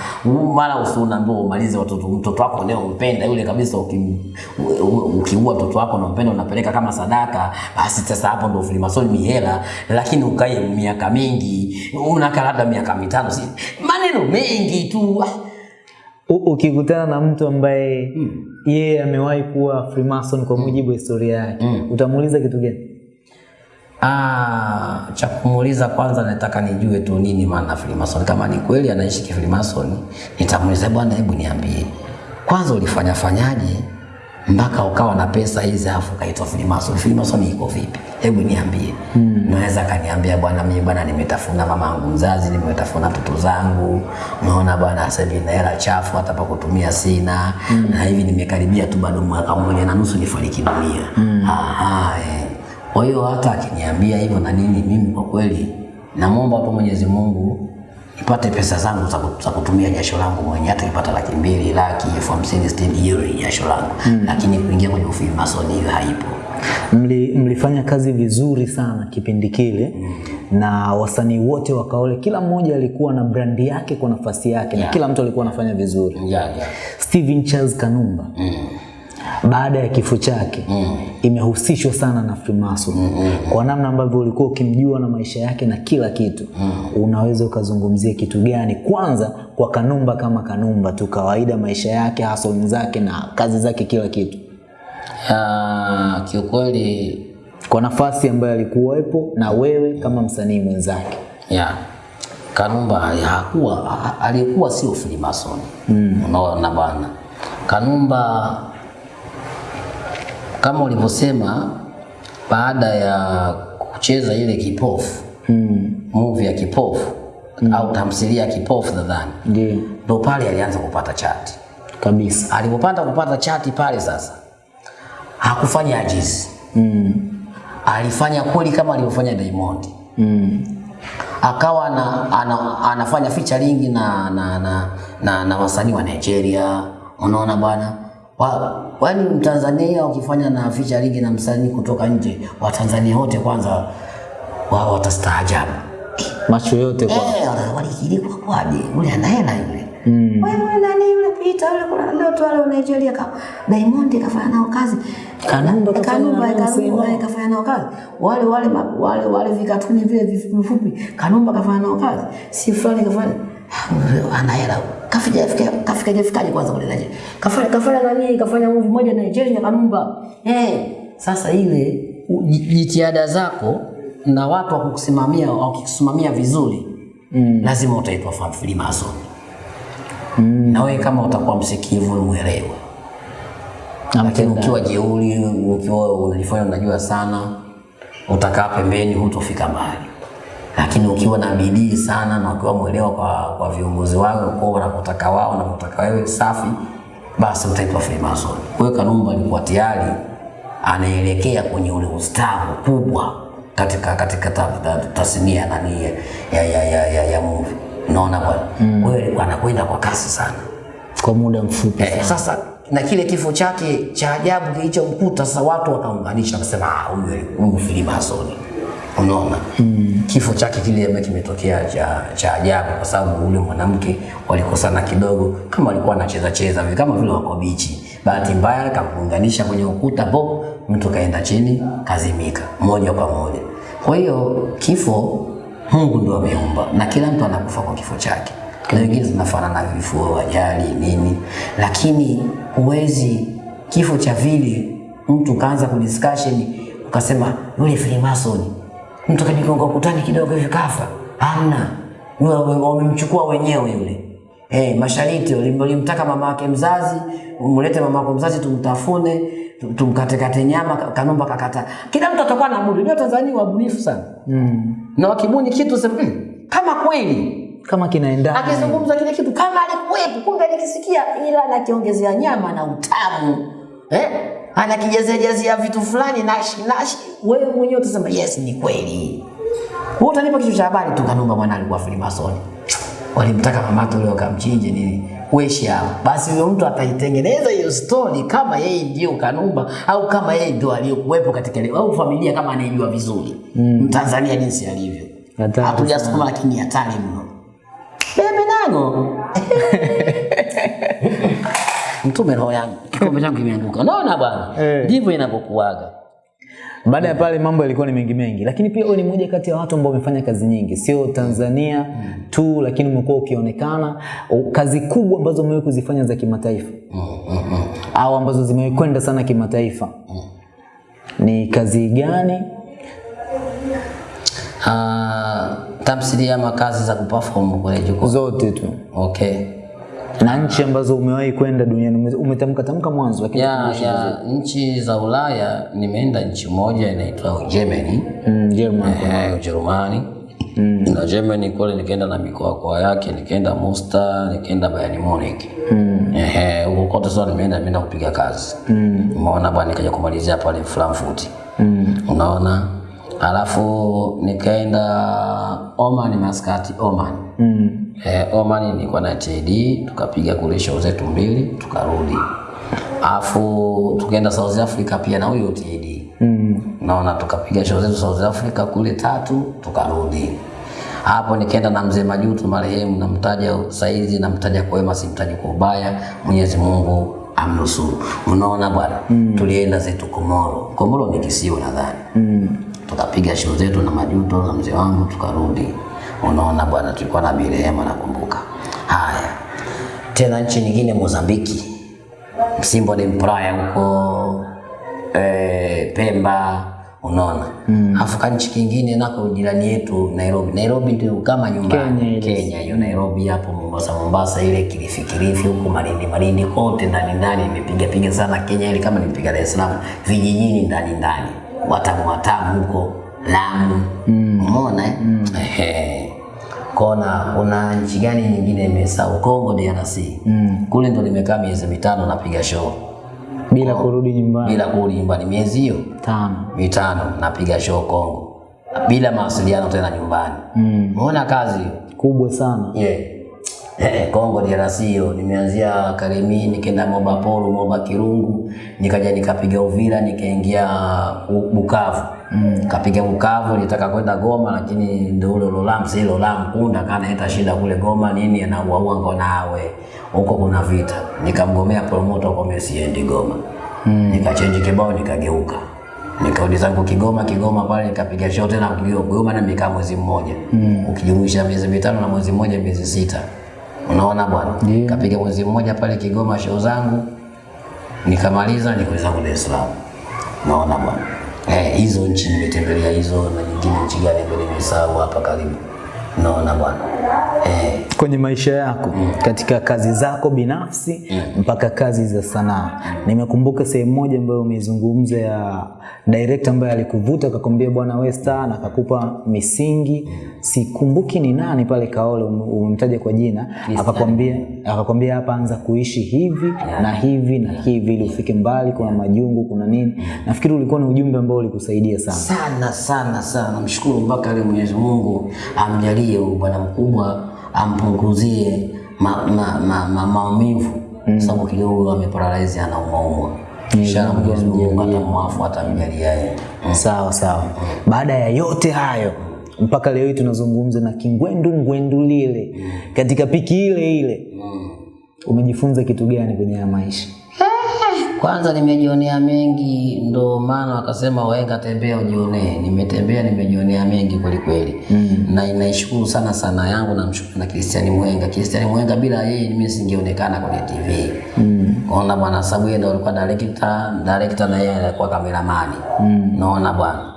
mara usiunaambiwa umalize watoto mtoto wako leo umpenda yule kabisa, ukiua mtoto wako unampenda unapeleka kama sadaka, basi sasa hapo ndo Freemason mihela, lakini ukae miaka mingi unakaa labda miaka mitano, si maneno mengi tu. Ukikutana na mtu ambaye yeye amewahi kuwa Freemason kwa mujibu wa historia yake, utamuuliza kitu gani? Ah, cha kumuuliza kwanza nataka nijue tu nini maana Freemason. Kama ni kweli anaishi kifreemason, nitamuuliza bwana, hebu niambie. Kwanza ulifanya fanyaje mpaka ukawa na pesa hizi afu kaitwa Freemason? Freemason iko vipi? Hebu niambie. Hmm. Naweza kaniambia bwana, mimi bwana nimetafuna mama yangu mzazi, nimetafuna mtoto zangu. naona bwana, sasa hivi na hela chafu hata pa kutumia sina. hmm. Na hivi nimekaribia tu bado mwaka mmoja na nusu nifariki dunia. Hmm. Aha, eh. Kwa hiyo hata akiniambia hivyo na nini, mimi kwa kweli namwomba tu Mwenyezi Mungu nipate pesa zangu za kutumia jasho langu mwenye hata nipata laki mbili, laki, elfu hamsini, sitini, hiyo ni jasho langu mm. Lakini kuingia kwenye ufilmasoni hiyo haipo. Mli, mlifanya kazi vizuri sana kipindi kile mm. na wasanii wote wakaole, kila mmoja alikuwa na brandi yake kwa nafasi yake Yeah. na kila mtu alikuwa anafanya vizuri. Yeah, yeah. Steven Charles Kanumba Mm. Baada ya kifo chake Mm. imehusishwa sana na Freemason kwa namna ambavyo ulikuwa ukimjua na maisha yake na kila kitu mm. unaweza ukazungumzia kitu gani kwanza kwa Kanumba kama Kanumba tu kawaida maisha yake hustle zake na kazi zake kila kitu Ah, kiukweli kwa nafasi ambayo alikuwepo na wewe kama msanii mwenzake ya Kanumba hakuwa alikuwa sio Freemason. Mm. Unaona bwana. Kanumba kama ulivyosema baada ya kucheza ile kipofu mm. movie ya kipofu mm. au tamthilia ya kipofu nadhani ndio ndo pale alianza kupata chati. kabisa Alipopata kupata chati pale sasa hakufanya ajizi, mm. alifanya kweli kama alivyofanya Diamond. Mm. akawa na, ana, anafanya featuring na na na, na, na wasanii wa Nigeria. Unaona bwana, wa, wani Mtanzania ukifanya na ficha featuring na msanii kutoka nje, Watanzania wote kwanza wao watastaajabu. macho yote kwa Eh, walikilikuwa kwaje? Ule ana hela yule. Mm. Wewe nani yule Pita yule kuna ndoto wale wa Nigeria ka Diamond kafanya nao kazi. Kanumba kafanya Kanumba kafanya nao kazi. Wale wale wale wale vikatuni vile vifupi vifupi. Kanumba kafanya nao kazi. Si fulani kafanya ana hela. Kafika fika kafika fikaje kwanza kule Nigeria. Kafanya kafanya nani kafanya movie moja Nigeria Kanumba. Eh, sasa ile jitihada zako na watu wakukusimamia wakikusimamia vizuri mm. lazima utaitwa fan Freemason mm. na wewe kama utakuwa msikivu uelewe lakini ukiwa jeuri, ukiwa unajifanya unajua sana, utakaa pembeni, hutofika mbali. Lakini ukiwa na bidii sana na ukiwa mwelewa kwa, kwa viongozi wao kwa wanakutaka wao na kutaka wewe safi, basi utaitwa Freemason. Kwa hiyo Kanumba alikuwa tayari anaelekea kwenye ule ustawi kubwa katika katika ta- ta- tasnia nani ya ya ya, ya, ya, ya movie. Unaona bwana, mm. wewe alikuwa anakwenda kwa kasi sana. kwa muda mfupi Eh, sasa na kile kifo chake cha ajabu kilichomkuta, sasa watu wakaunganisha wakasema, ah, huyu huyu Freemason. Unaona mm. Kifo chake kile ambacho kimetokea cha, cha ajabu, kwa sababu ule mwanamke walikosana kidogo, kama alikuwa anacheza cheza vile, kama vile wako bichi. Bahati mbaya akamuunganisha kwenye ukuta, bo mtu kaenda chini, kazimika moja kwa moja. Kwa hiyo kifo Mungu ndo ameumba na kila mtu anakufa kwa kifo chake na wengine zinafanana vifo, ajali, nini, lakini huwezi kifo cha vile mtu kaanza kudiscussion ukasema yule Freemason mtu kanigonga ukutani kidogo hivi kafa. Hamna, wamemchukua wenyewe yule. Eh, mashariti ulimtaka mama yake mzazi, umlete mama yako mzazi tumtafune, tum- tumkatekate nyama, Ka- Kanumba kakata. Kila mtu atakuwa na budi. Ndio Tanzania wabunifu sana. mm. Na wakibuni kitu sema mm, kama kweli kama kinaendana akizungumza kile kitu kama alikuwepo, kumbe alikisikia, ila anakiongezea nyama na utamu eh? Anakijazia jazia vitu fulani nashi nashi, wewe mwenyewe utasema yes, ni kweli. Wewe utanipa kichwa cha habari tu, Kanumba mwana alikuwa Freemason, walimtaka mamake yule wakamchinje nini? Wesha, basi huyo mtu ataitengeneza hiyo story kama yeye ndio Kanumba au kama yeye ndio aliyokuwepo katika ile au familia kama anayejua vizuri. Mm. Mtanzania jinsi alivyo, hatujasukuma lakini hatari mno. Bebe nago mtume roho yangu, kikombe changu kimeanguka. Unaona bwana, ndivyo ndivyo inavyokuaga. Baada ya pale mambo yalikuwa ni mengi mengi, lakini pia wewe ni mmoja kati ya watu ambao wamefanya kazi nyingi, sio Tanzania tu, lakini umekuwa ukionekana. Kazi kubwa ambazo umewahi kuzifanya za kimataifa. Au ambazo zimewahi kwenda sana kimataifa. Ni kazi gani? Ah, tamthilia ama kazi za kuperform kwenye jukwaa. Zote tu. Okay. Na nchi ambazo umewahi kwenda duniani ume- umetamka tamka mwanzo lakini yeah, yeah. nchi za Ulaya nimeenda nchi moja inaitwa Germany. mm, Germany Eh, Ujerumani. Na Germany kule nikaenda na mikoa kwa yake, nikaenda Munster nikaenda Bayern Munich. mm. Eh, huko kote sasa nimeenda nimeenda kupiga kazi. Umeona bwana nikaja kumalizia pale Frankfurt. Unaona? Alafu nikaenda Oman Maskati Oman. Mm. Eh, Oman nilikuwa na TD, tukapiga kule show zetu mbili, tukarudi. Alafu tukaenda South Africa pia na huyo TD. Naona tukapiga show zetu South Africa kule tatu, tukarudi. Hapo nikaenda na mzee Majuto marehemu, namtaja saizi, namtaja kwa wema, simtaji kwa ubaya. Mwenyezi Mungu amnusuru. Unaona bwana, mm. tulienda zetu Komoro. Komoro ni kisiwa nadhani tukapiga show zetu na Majuto na mzee wangu tukarudi. Unaona bwana, tulikuwa na Birehema nakumbuka. Haya, tena nchi nyingine Mozambiki, Msimbo de Praia huko e, Pemba unaona mm. Afu kanchi kingine nako jirani yetu Nairobi. Nairobi ndio kama nyumbani Kenya hiyo Nairobi hapo Mombasa, Mombasa ile Kilifi, Kilifi huko Malindi, Malindi kote ndani ndani nimepiga piga sana Kenya ile kama nimepiga Dar es Salaam vijijini ndani ndani Watamu Watamu huko Lamu umeona mm. eh? Ehe. Kona kuna nchi gani nyingine imesahau? Kongo DRC kule ndo nimekaa miezi mitano napiga show bila kurudi nyumbani. bila kurudi nyumbani miezi hiyo Tano. mitano napiga show Kongo bila mawasiliano tena nyumbani. Umeona kazi? Kubwa sana. Yeah. Eh, Kongo DRC hiyo nimeanzia Karemi nikaenda Moba Polo, Moba Kirungu, nikaja nikapiga Uvira, nikaingia Bu- Bukavu. Mm. Kapiga Bukavu, nitaka kwenda Goma lakini ndio ule Lolam, si Lolam Kunda kana eta shida kule Goma nini anauaua ngo nawe. Huko kuna vita. Nikamgomea promoter kwa mimi siendi Goma. Mm. Nikachange kibao nikageuka. Nikarudi zangu Kigoma, Kigoma pale nikapiga show tena Kigoma, Goma na nimekaa mwezi mmoja. Mm. Ukijumuisha miezi mitano na mwezi mmoja miezi sita. Unaona bwana? Yeah. Kapiga mwezi mmoja pale Kigoma show zangu. Nikamaliza nikuweza ku Dar es Salaam. Unaona bwana? Eh, hizo nchi nimetembelea hizo na nyingine nchi gani ndio nimesahau hapa karibu. Unaona bwana? Eh, Kwenye maisha yako katika kazi zako binafsi mpaka kazi za sanaa. Nimekumbuka sehemu moja ambayo umezungumza ya director ambaye alikuvuta akakwambia bwana wewe star na akakupa misingi. Sikumbuki ni nani pale Kaole um- umemtaja kwa jina, akakwambia akakwambia hapa anza kuishi hivi na hivi na hivi ili ufike mbali, kuna majungu, kuna nini. Nafikiri ulikuwa na ujumbe ambao ulikusaidia sana. sana sana sana. Namshukuru mpaka leo Mwenyezi Mungu amjalie huyu bwana mkubwa, ampunguzie ma, ma, ma, ma, maumivu sababu kidogo ameparalyze, anaumwaumwa. Inshallah Mwenyezi Mungu atamwafu, atamjalia yeye. Sawa sawa. Baada ya yote hayo mpaka leo hii tunazungumza na Kingwendu Ngwendu lile katika piki ile ile, umejifunza kitu gani kwenye maisha? Kwanza nimejionea mengi, ndo maana wakasema waenga tembea ujionee. Nimetembea, nimejionea mengi kweli kweli mm. na inaishukuru sana sana yangu, na mshukuru na Christian Mwenga. Christian Mwenga bila yeye mimi singeonekana kwenye TV mm. Ona bwana, sababu yeye ndo alikuwa director, director na yeye alikuwa kameramani mm. Naona bwana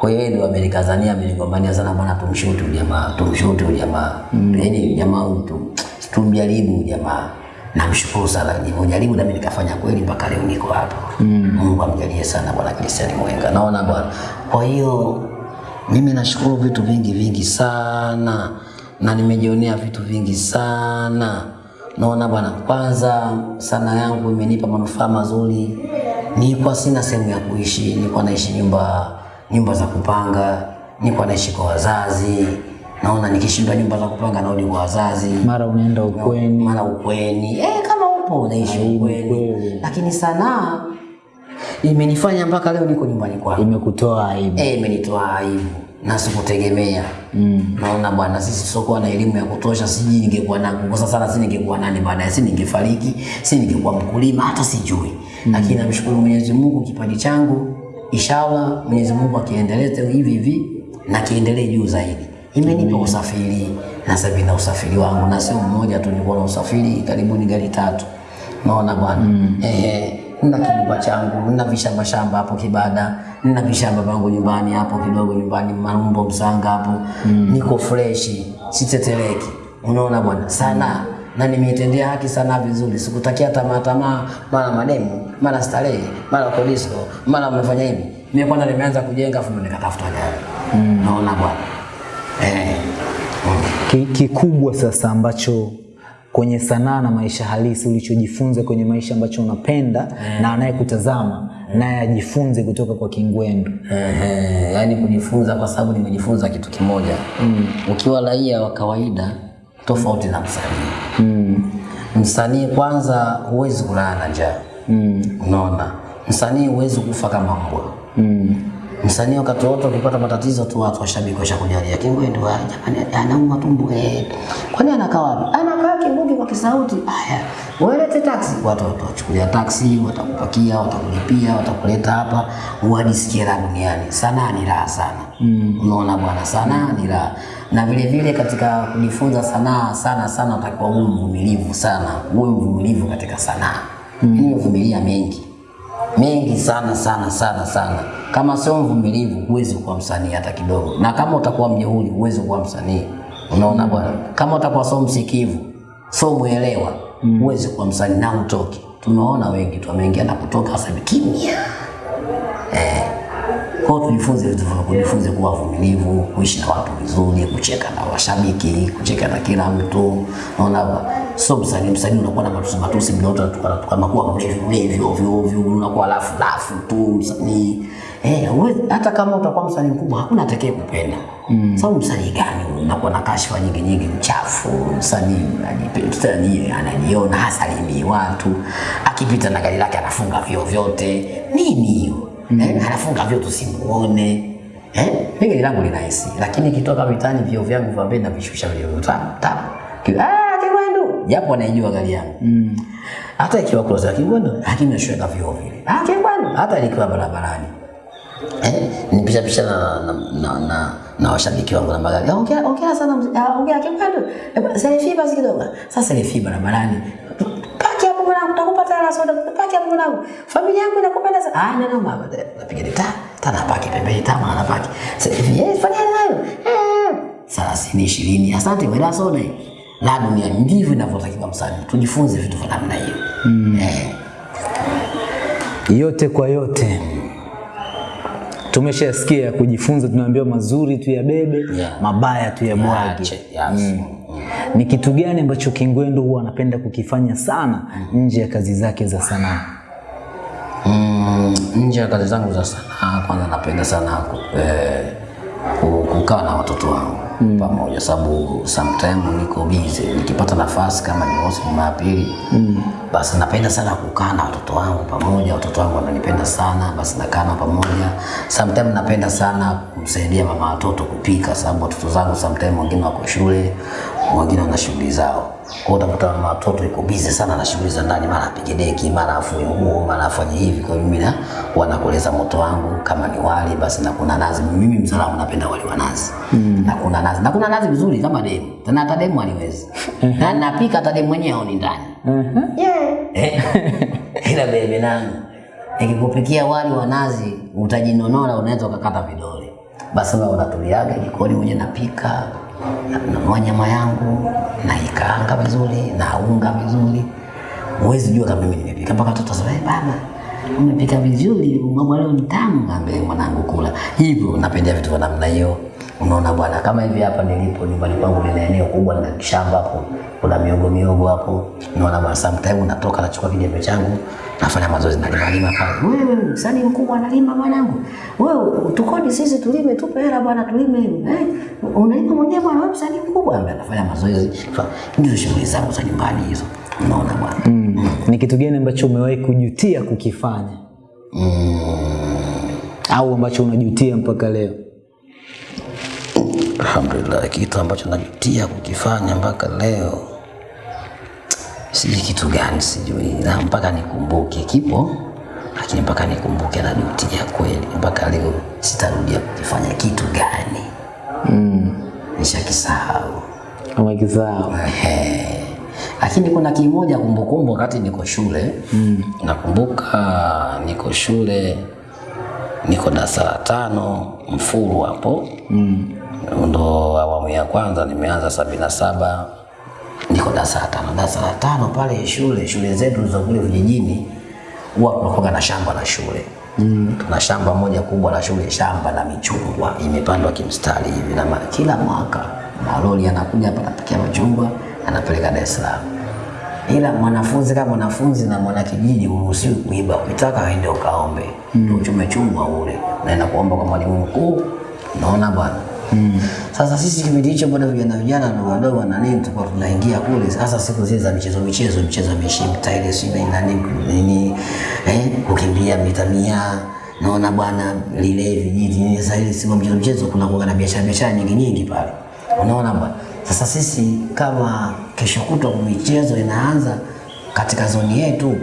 kwa hiyo ndio amenikazania, amenigombania sana bwana, tumshuti jamaa, tumshuti jamaa mm. yaani jamaa mtu tu tumjaribu jamaa namshukuru sana nilivyojaribu nami nikafanya kweli mpaka leo niko hapa mm. Mungu amjalie sana bwana Christian Mwenga, naona bwana. Kwa hiyo mimi nashukuru vitu vingi vingi sana na nimejionea vitu vingi sana, naona bwana. Kwanza sana yangu imenipa manufaa mazuri. Nilikuwa sina sehemu ya kuishi, nilikuwa naishi nyumba nyumba za kupanga, nilikuwa naishi kwa wazazi. Naona nikishindwa nyumba za kupanga narudi kwa wazazi Mara unaenda ukweni, mara ukweni eh, kama upo unaishi ukweni, lakini sanaa imenifanya mpaka leo niko nyumbani kwangu imekutoa aibu. eh, imenitoa aibu na sikutegemea. Mm. Naona bwana, sisi sokuwa na elimu ya kutosha, sijui ningekuwa na kukosa sana, si ningekuwa nani baadaye, si ningefariki, si ningekuwa mkulima, hata sijui. mm. Lakini namshukuru Mwenyezi Mungu, kipaji changu inshallah Mwenyezi Mungu akiendeleze hivi hivi na kiendelee juu zaidi. Imenipa usafiri na sasa hivi na usafiri wangu, na sio mmoja tu, nilikuwa na usafiri karibuni gari tatu. Naona bwana mm. Ehe, nina kinyumba changu, nina vishamba shamba hapo Kibada, nina vishamba vangu nyumbani hapo kidogo nyumbani Marumbo Msanga hapo mm. niko freshi, siteteleki. Unaona bwana, sana na nimeitendea haki sana vizuri, sikutakia tamaa tamaa, mara mademu, mara starehe, mara kodisko, mara umefanya hivi. Mimi kwanza nimeanza kujenga afu nikatafuta gari. mm. Naona bwana eh. Ki- kikubwa sasa ambacho kwenye sanaa na maisha halisi ulichojifunza kwenye maisha ambacho unapenda na anayekutazama naye ajifunze kutoka kwa Kingwendu. Ehe, yani kujifunza kwa sababu nimejifunza kitu kimoja mm. ukiwa raia wa kawaida tofauti na msanii mm. msanii kwanza huwezi kulala na njaa mm. unaona msanii huwezi kufa kama mbwa mm. Msanii wakati wote ukipata matatizo tu watu washabiki washakujalia Kingwendu wa jamani anauma tumbo eh kwani anakaa wapi? Anakaa Kingungi kwa kisauti. Haya welete taksi watu watachukulia taksi watakupakia watakulipia watakuleta hapa. Uadisikie la duniani. Sanaa ni raha sana. Mm. unaona bwana sanaa ni raha. Na vile vile katika kujifunza sanaa sana sana utakiwa uwe mvumilivu sana. Uwe mvumilivu katika sanaa. Mm. nimevumilia mengi mengi sana sana sana sana. Kama sio mvumilivu, huwezi kuwa msanii hata kidogo, na kama utakuwa mjeuri, huwezi kuwa msanii. Unaona bwana, kama utakuwa sio msikivu, sio mwelewa, huwezi kuwa msanii na utoki. Tumeona wengi tu wameingia na kutoka sasa kimya kimya. Kwa hiyo tujifunze vitu vya kujifunze kuwa vumilivu, kuishi na watu vizuri, kucheka na washabiki, kucheka na kila mtu. Naona hapa sio msanii, msanii unakuwa na matusi matusi mnaota wote tukana tukana kuwa mlevi mlevi ovyo ovyo, unakuwa lafu lafu tu msanii. Eh, wewe hata kama utakuwa msanii mkubwa hakuna atakaye kupenda. Mm. Sababu msanii gani unakuwa na kashfa nyingi nyingi mchafu, msanii anajipenda anajiona hasalimii watu, akipita na gari lake anafunga vioo vyote. Nini hiyo? Mm. eh, anafunga vyo tusimuone eh, mimi langu lina AC lakini kitoka mitaani vyo vyangu vya mbele navishusha vyo vyo tap tap Ki- ah Kigwendu japo anaijua gari yangu mm. hata ikiwa close ya Kigwendu lakini nashweka vyo vile ah Kigwendu hata nikiwa barabarani eh, nipisha pisha na, na, na, na, na washabiki wangu na magari. Ongea ongea sana ah, ongea Kigwendu. Eh, Selfie basi kidogo. Sasa selfie barabarani. Hela soda. Paki hapo mwanangu. Familia yangu inakupenda sana. Ah, neno mama. Napiga ni ta. Tana paki pembeni tama paki. hivi yeye fanya nayo. Eh. 30 20. Asante soda. hii. La dunia ndivyo inavyotakiwa msanii. Tujifunze vitu vya namna hiyo. Eh. yote kwa yote tumeshasikia kujifunza tunaambiwa mazuri tu ya bebe Yeah. mabaya tu ya bwage mm. yes. ni kitu gani ambacho kingwendu huwa anapenda kukifanya sana nje ya kazi zake za sanaa Mm, nje ya kazi zangu za sanaa, kwanza napenda sana eh, kukaa na watoto wangu mm. pamoja, sababu sometimes niko busy, nikipata nafasi kama Jumamosi, Jumapili mm. Basi napenda sana kukaa na watoto wangu pamoja. Watoto wangu wananipenda sana, basi nakaa nao pamoja. Sometimes napenda sana kumsaidia mama watoto kupika, sababu watoto zangu sometimes wengine wako shule, wengine wana shughuli zao. Kwa utakuta mama watoto yuko busy sana na shughuli za ndani, mara apige deki, mara afue nguo, mara afanye hivi. Kwa mimi na wanakoleza moto wangu, kama ni wali basi na kuna nazi. Mimi msalamu napenda wali wa nazi mm. na kuna nazi na kuna nazi vizuri kama demu, tena hata demu haliwezi na napika hata demu mwenyewe aoni ndani yeah. ila bebe nangu nikikupikia wali wa nazi utajinonona, unaweza ukakata vidole. Basi wewe unatuliaga jikoni mwenye napika, nanunua nyama yangu naikaanga vizuri, naunga vizuri, huwezi jua kama mimi nimepika, mpaka watoto wasema "Eh, baba umepika vizuri, mama leo ni tamu. Mwanangu, kula hivyo. Napendea vitu vya namna hiyo. Unaona bwana, kama hivi hapa nilipo nyumbani kwangu, nina eneo kubwa, nina kishamba hapo, kuna miogo miogo hapo. Unaona bwana, sometimes natoka nachukua kijembe changu nafanya mazoezi, nalima lima pale. Wewe msanii mkubwa analima mwanangu, wewe tukodi sisi tulime, tupe hela bwana, tulime eh, unalima mwenyewe bwana, wewe msanii mkubwa. Ambaye anafanya mazoezi, ndio shughuli zangu za nyumbani hizo. Unaona bwana mm. Mm. ni kitu gani ambacho umewahi kujutia kukifanya Mm. au ambacho unajutia mpaka leo Alhamdulillah, kitu ambacho najutia kukifanya mpaka leo sijui kitu gani, sijui na mpaka nikumbuke, kipo lakini mpaka nikumbuke na duty ya kweli, mpaka leo sitarudia kukifanya kitu gani, mm. nishakisahau. umekisahau. Lakini kuna kimoja kumbukumbu, wakati niko shule mm. nakumbuka niko shule niko darasa la tano mfuru hapo mm. ndo awamu ya kwanza nimeanza sabini na saba niko darasa la tano. Darasa la tano pale shule shule zetu za kule vijijini huwa tunakuwa na shamba la shule mm. tuna shamba moja kubwa la shule, shamba la michungwa imepandwa kimstari hivi, na kila mwaka malori yanakuja hapa anapakia machungwa anapeleka Dar es Salaam ila mwanafunzi kama mwanafunzi na mwanakijiji uruhusiwi kuiba, ukitaka aende ukaombe mm. uchume chungwa ule, naenda kuomba kwa mwalimu mkuu. Naona bwana Sasa sisi kipindi hicho bado vijana vijana na wadogo na nini, tulikuwa tunaingia kule. Sasa siku zile za michezo michezo michezo mishi mishimta si na nini eh, kukimbia mita mia naona bwana lile vijiji nini. Sasa ile siku mchezo mchezo kuna kuwa na biashara biashara nyingi nyingi pale, unaona bwana. Sasa sisi kama kesho kutwa michezo inaanza katika zoni yetu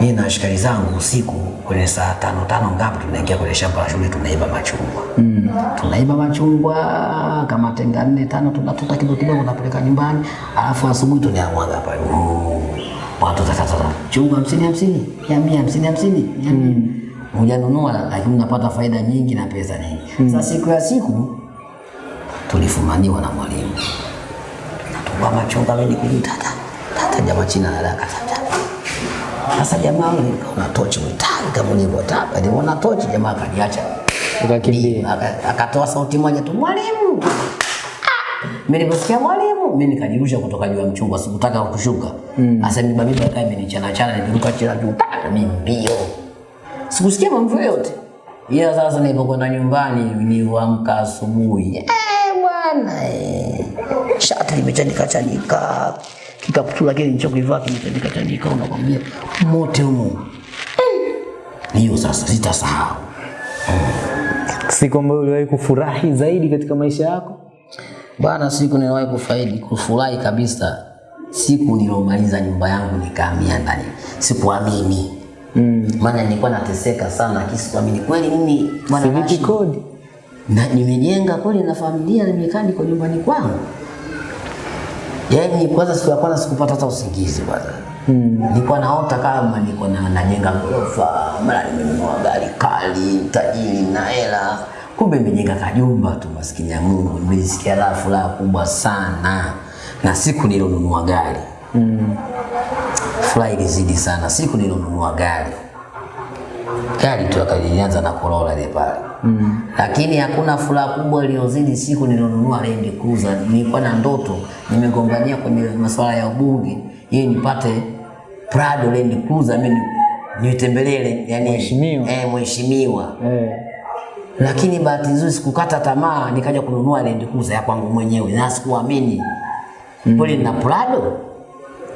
mimi na shikari zangu usiku kwenye saa tano tano ngapi, tunaingia kwenye shamba la shule tunaiba machungwa. Mm. tunaiba machungwa kama tenga nne tano, tunatuta kidogo kidogo, tunapeleka nyumbani, alafu asubuhi tunayamwaga hapa. Watu tatatata chungwa hamsini hamsini mia mia hamsini hamsini mia. Mia hujanunua, lakini unapata faida nyingi na pesa nyingi. mm. Sasa siku ya siku tulifumaniwa na mwalimu. Natungua machungwa mimi kujitata tata. Jamaa china na daka tata sasa jamaa kaona tochi mtaki kama ulivyotaka aliona tochi jamaa akaniacha. Ukakimbia. Aka- akatoa sauti moja tu mwalimu. Ah! mimi niliposikia mwalimu mimi nikajirusha kutoka juu ya mchungwa sikutaka kushuka. Sasa mimi babiba kama imenichana chana niliruka chini juu pa mimi mbio. Sikusikia mambo yote. Ila sasa nilipokwenda nyumbani niliamka asubuhi. Eh bwana eh shati limechanika chanika kikapu tu kile nilichokivaa kimetandika tandika, unakwambia mote humo Eh, hiyo sasa sitasahau Siku ambayo uliwahi kufurahi zaidi katika maisha yako? Bana, siku niliwahi kufaidi kufurahi kabisa, siku nilomaliza nyumba yangu nikahamia ndani, sikuamini mm. maana nilikuwa nateseka sana, lakini sikuamini kweli mimi bwana kodi. na nimejenga kweli na familia, nimekaa niko nyumbani kwangu. Yaani kwanza siku ya kwanza sikupata hata usingizi kwanza. Mm. Nilikuwa naota kama niko na najenga ghorofa, mara nimenunua gari kali, tajiri na hela. Kumbe nimejenga kajumba tu, maskini ya Mungu. Nimejisikia raha furaha kubwa sana, na siku nilonunua gari mm. furaha ilizidi sana siku nilonunua gari gari tu akalianza na Corolla ile pale mm. lakini hakuna furaha kubwa iliyozidi siku nilionunua Land Cruiser. Nilikuwa na ndoto, nimegombania kwenye masuala ya ubunge ili nipate Prado Land Cruiser, mimi nitembelee yani Mheshimiwa. eh, mheshimiwa Eh. lakini bahati nzuri sikukata tamaa, nikaja kununua Land Cruiser ya kwangu mwenyewe na sikuamini mm. kweli na Prado,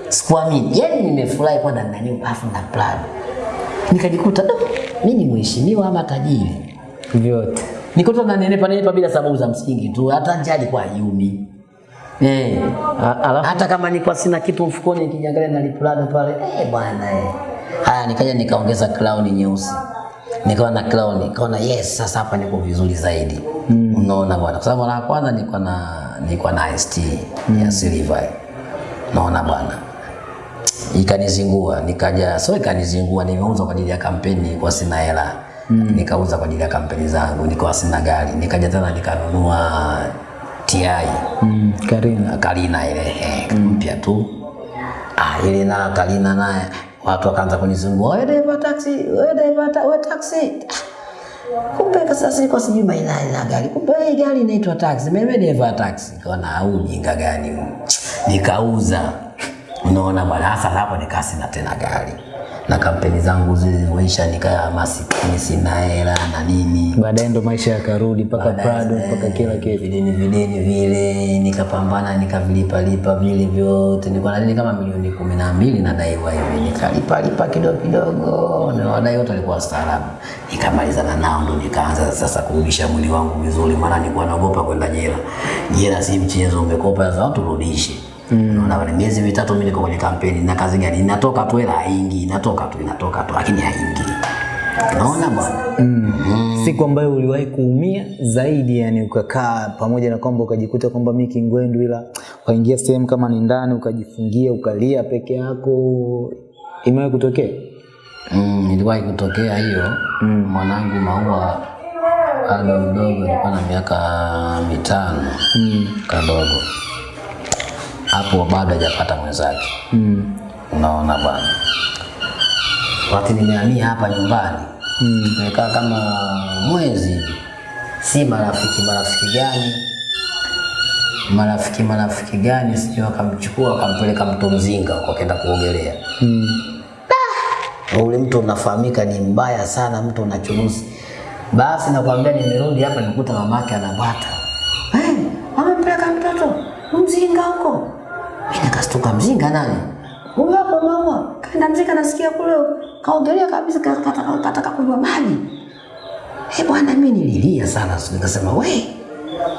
sikuamini. Yani nimefurahi kwa ndani nani afu na Prado, nikajikuta "Do, mimi ni mheshimiwa ama tajiri. Vyote. Nikuta na nenepa bila sababu za msingi tu, hata njali kwa yumi Eh, Alafu hata kama nilikuwa sina kitu mfukoni, nikijiangalia na lipulado pale, eh bwana eh. Haya, nikaja nikaongeza crown nyeusi, nikawa na crown, nikaona yes, sasa hapa niko vizuri zaidi. Mm. Unaona bwana, kwa sababu mara kwanza nilikuwa na nilikuwa na ST ya silver, naona bwana ikanizingua, nikaja so ikanizingua, nimeuza kwa ajili ya kampeni, kwa sina hela mm. nikauza kwa ajili ya kampeni zangu, nilikuwa sina gari, nikaja tena nikanunua TI mm, Karina. Karina ile eh, mpya tu. Ah, ile na Karina naye watu wakaanza kunizungua, wewe dereva taxi, wewe dereva ta, wewe taxi. Ah, Kumbe sasa kwa sijui maina ya gari. Kumbe hii gari inaitwa taxi. Mimi dereva taxi. Kaona au jinga gani? Nikauza. Unaona bwana, hasa hapo nikaa sina tena gari. Na kampeni zangu zilivyoisha nikaa masikini sina hela na nini. Baadaye ndo maisha yakarudi mpaka Prado mpaka kila kitu. Videni videni vile nikapambana nikavilipa lipa vile vyote, nilikuwa na deni kama milioni kumi na mbili nadaiwa hivi, nikalipa lipa kidogo kidogo, na wadai wote walikuwa staarabu, nikamalizana nao, ndo nikaanza sasa kurudisha mwili wangu vizuri, maana nilikuwa naogopa kwenda jela. Jela si mchezo, umekopa sasa watu rudishe. Mm. bwana miezi mitatu mimi niko kwenye kampeni na kazi gani? Inatoka tu hela haingii, inatoka tu inatoka tu, lakini haingii. Unaona bwana. Mm. Siku ambayo uliwahi kuumia zaidi, yani ukakaa pamoja na kwamba ukajikuta kwamba mimi kingwendu, ila ukaingia sehemu kama ni ndani ukajifungia ukalia peke yako, imewahi kutokea? Mm, iliwahi kutokea hiyo mm. Mwanangu Maua bado mdogo, alikuwa na miaka mitano mm. kadogo hapo, bado hajapata mwenzake Mm. unaona bwana. Wakati nimehamia hapa nyumbani mm. nimekaa kama mwezi si marafiki marafiki gani marafiki marafiki gani, sijui wakamchukua wakampeleka mto Mzinga akaenda kuogelea Mm. ule mtu unafahamika ni mbaya sana, mtu unachuruzi. Basi nakwambia, nimerudi hapa nikuta mamake anabwata, hey, amempeleka mtoto mzinga huko. Mimi nikastuka, mzinga nani? Huyu hapo mama kaenda mzinga, nasikia kule kaongelea kabisa, ka- kataka kunywa maji. Eh bwana, mimi nililia sana, nikasema we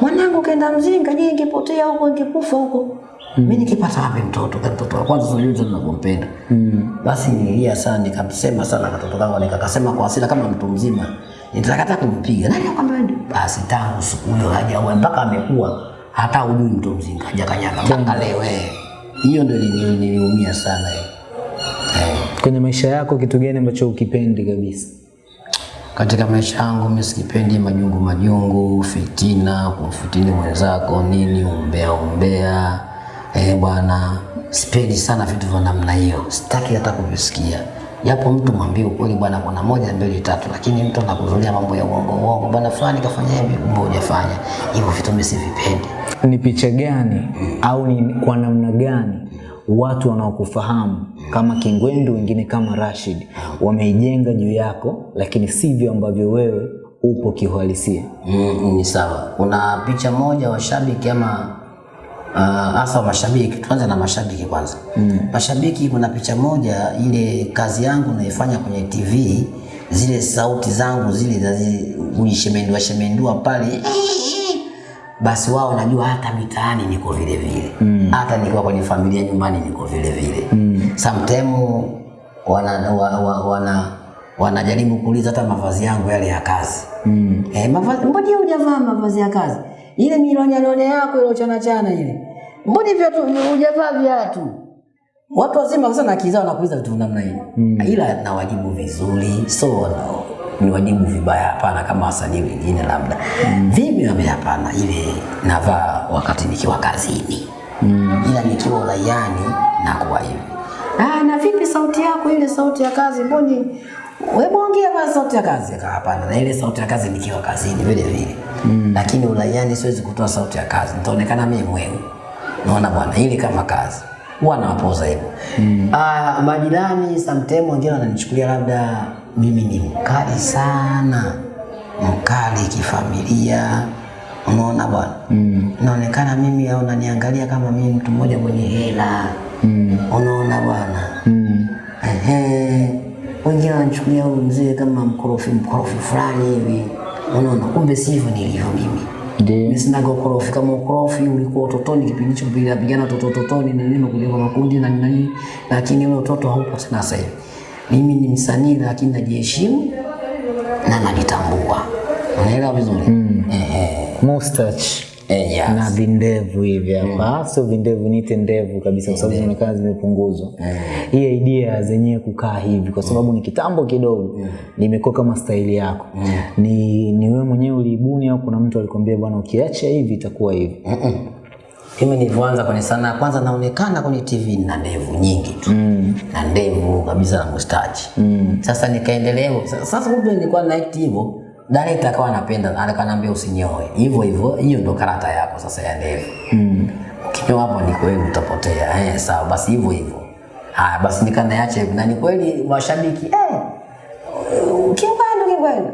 mwanangu kaenda mzinga, je, ingepotea huko ingekufa huko. Mimi nikipata wapi mtoto? Kwa mtoto wa kwanza sijui ninampenda. Mm. Basi nililia sana, nikamsema sana katoto kangu, nikakasema kwa hasira kama mtu mzima, nitataka hata kumpiga. Nani akwambia ndio? Basi tangu siku hiyo hajaoa mpaka amekuwa hata ujui mtu mzinga, hajakanyaga mpaka leo. eh. Hiyo ndio nili- niliumia sana hiyo. Kwenye maisha yako kitu gani ambacho ukipendi kabisa? Katika maisha yangu mimi sikipendi majungu majungu, fitina, kumfutini mwenzako nini, umbea umbea. Eh bwana, sipendi sana vitu vya namna hiyo, sitaki hata kuvisikia. Japo mtu mwambie ukweli bwana, kuna moja mbili tatu, lakini mtu anakuzulia mambo ya uongo uongo, bwana fulani kafanya hivi, kumbe hujafanya hivyo. Vitu mimi sivipendi. Ni picha gani au ni kwa namna gani watu wanaokufahamu kama Kingwendu, wengine kama Rashid wameijenga juu yako, lakini sivyo ambavyo wewe upo kiuhalisia? Mm, ni sawa. Kuna picha moja washabiki ama ah, uh, mashabiki, tuanze na mashabiki kwanza. Mm. Mashabiki, kuna picha moja ile kazi yangu naifanya kwenye TV, zile sauti zangu zile za kujishemendua shemendua pale basi wao najua hata mitaani niko vile vile mm. hata nikiwa kwenye familia nyumbani niko vile vile mm. sometimes wana, wana, wa, wana wanajaribu kuuliza hata mavazi yangu yale ya kazi mm. eh, mavazi mbona hujavaa mavazi ya kazi ile milonyalone yako ile chana chana ile. Mbona viatu hujavaa viatu. Watu wazima sana akizao nakuuliza vitu namna hiyo. Mm. ila nawajibu vizuri. So no, wajibu vibaya. Hapana kama wasanii wengine labda. Mm. vipi wame hapana. Ile navaa wakati nikiwa kazini. Mm. ila nikiwa uraiani nakuwa hivi. Ah, na vipi sauti yako? Ile sauti ya kazi. Mboni wewe ongea kwa sauti ya kazi hapana na ile sauti ya kazi nikiwa kazini vile vile mm. lakini uraiani siwezi kutoa sauti ya kazi nitaonekana mimi mwewe naona bwana ile kama kazi huwa nawapoza hivyo mm. ah, majirani sometimes wengine wananichukulia labda mimi ni mkali sana mkali kifamilia unaona bwana mm. naonekana mimi au naniangalia kama mimi mtu mmoja mwenye hela mm. unaona bwana mm. Ehe. Wengine wananichukulia huyu mzee kama mkorofi mkorofi fulani hivi. Unaona kumbe sivyo nilivyo mimi. Mimi sinaga ukorofi. Kama ukorofi ulikuwa utotoni kipindi hicho bila pigana toto totoni na nini kuliko makundi na nini lakini ule utoto haupo tena sasa hivi. Mimi ni msanii lakini najiheshimu na najitambua. Unaelewa vizuri? Mm. eh, Mustache eh, yes. na vindevu hivi hapa, sio vindevu, niite ndevu kabisa, kwa sababu zinaonekana zimepunguzwa. Hii idea zenyewe kukaa hivi, kwa sababu ni kitambo kidogo, nimekuwa kama staili yako. Ni, ni wewe mwenyewe uliibuni au kuna mtu alikwambia bwana, ukiacha hivi itakuwa hivi? mm -mm. mimi nilivyoanza kwenye sanaa kwanza naonekana kwenye tv na ndevu nyingi tu mm. na ndevu kabisa na mustachi mm. sasa nikaendelea sasa kumbe nilikuwa naikti hivyo director akawa anapenda akaniambia usinyoe hivyo hivyo hiyo ndo karata yako sasa ya ndevu mm. ukinyoa hapo ni kweli utapotea eh, sawa basi hivyo hivyo haya basi nikanaacha hivyo na ni kweli mashabiki eh, Kingwendu, Kingwendu.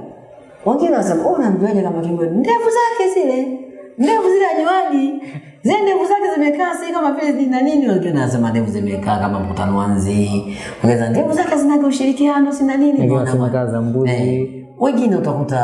Wengine wanasema oh, namjuaje kama Kingwendu? Ndevu zake zile, ndevu zile anywaji, zile ndevu zake zimekaa si kama vile zina nini. Wengine wanasema ndevu zimekaa kama mkutano wa nzi, wengine ndevu zake zina ushirikiano, sina nini. Wengine wanasema kaza mbuzi. Eh, wengine utakuta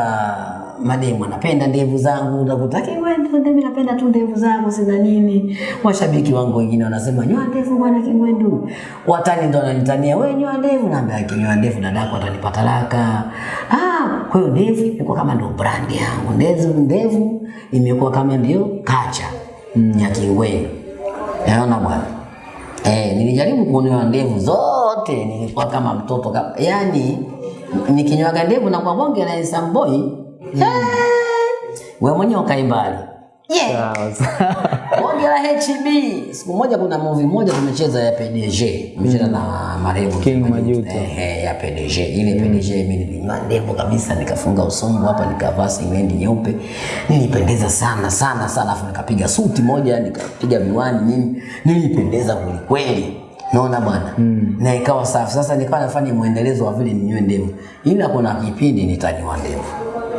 mademu anapenda ndevu zangu, utakuta Kingwendu, mimi napenda tu ndevu zangu, sina nini. Washabiki wangu wengine wanasema nyoa ndevu bwana Kingwendu. Watani ndo wananitania wewe nyoa ndevu, naambia akinyoa ndevu dadako atanipata talaka. Ah, kwa hiyo ndevu imekuwa kama ndo brand yangu. Ndevu ndevu imekuwa kama ndio kacha mm. ya Kingwendu. Naona bwana. Eh, nilijaribu kuonewa ndevu zote nilikuwa kama mtoto kama, yani nikinywaga ndevu na kwa bonge la boy mm. wewe mwenyewe ukai mbali yeah. Bonge la HB. Siku moja kuna movie moja tumecheza ya PDG, tumecheza na marehemu King Majuto. Eh, ya PDG. Ile PDG mimi nilinyoa ndevu kabisa, nikafunga usongo hapa, nikavaa singlendi nyeupe, nilipendeza sana sana sana, afu nikapiga suti moja, nikapiga miwani, nini. nilipendeza kweli kweli. Naona bwana mm. na ikawa safi. Sasa nikawa nafanya mwendelezo wa vile ninyoe ndevu, ila kuna kipindi nitanyoa ndevu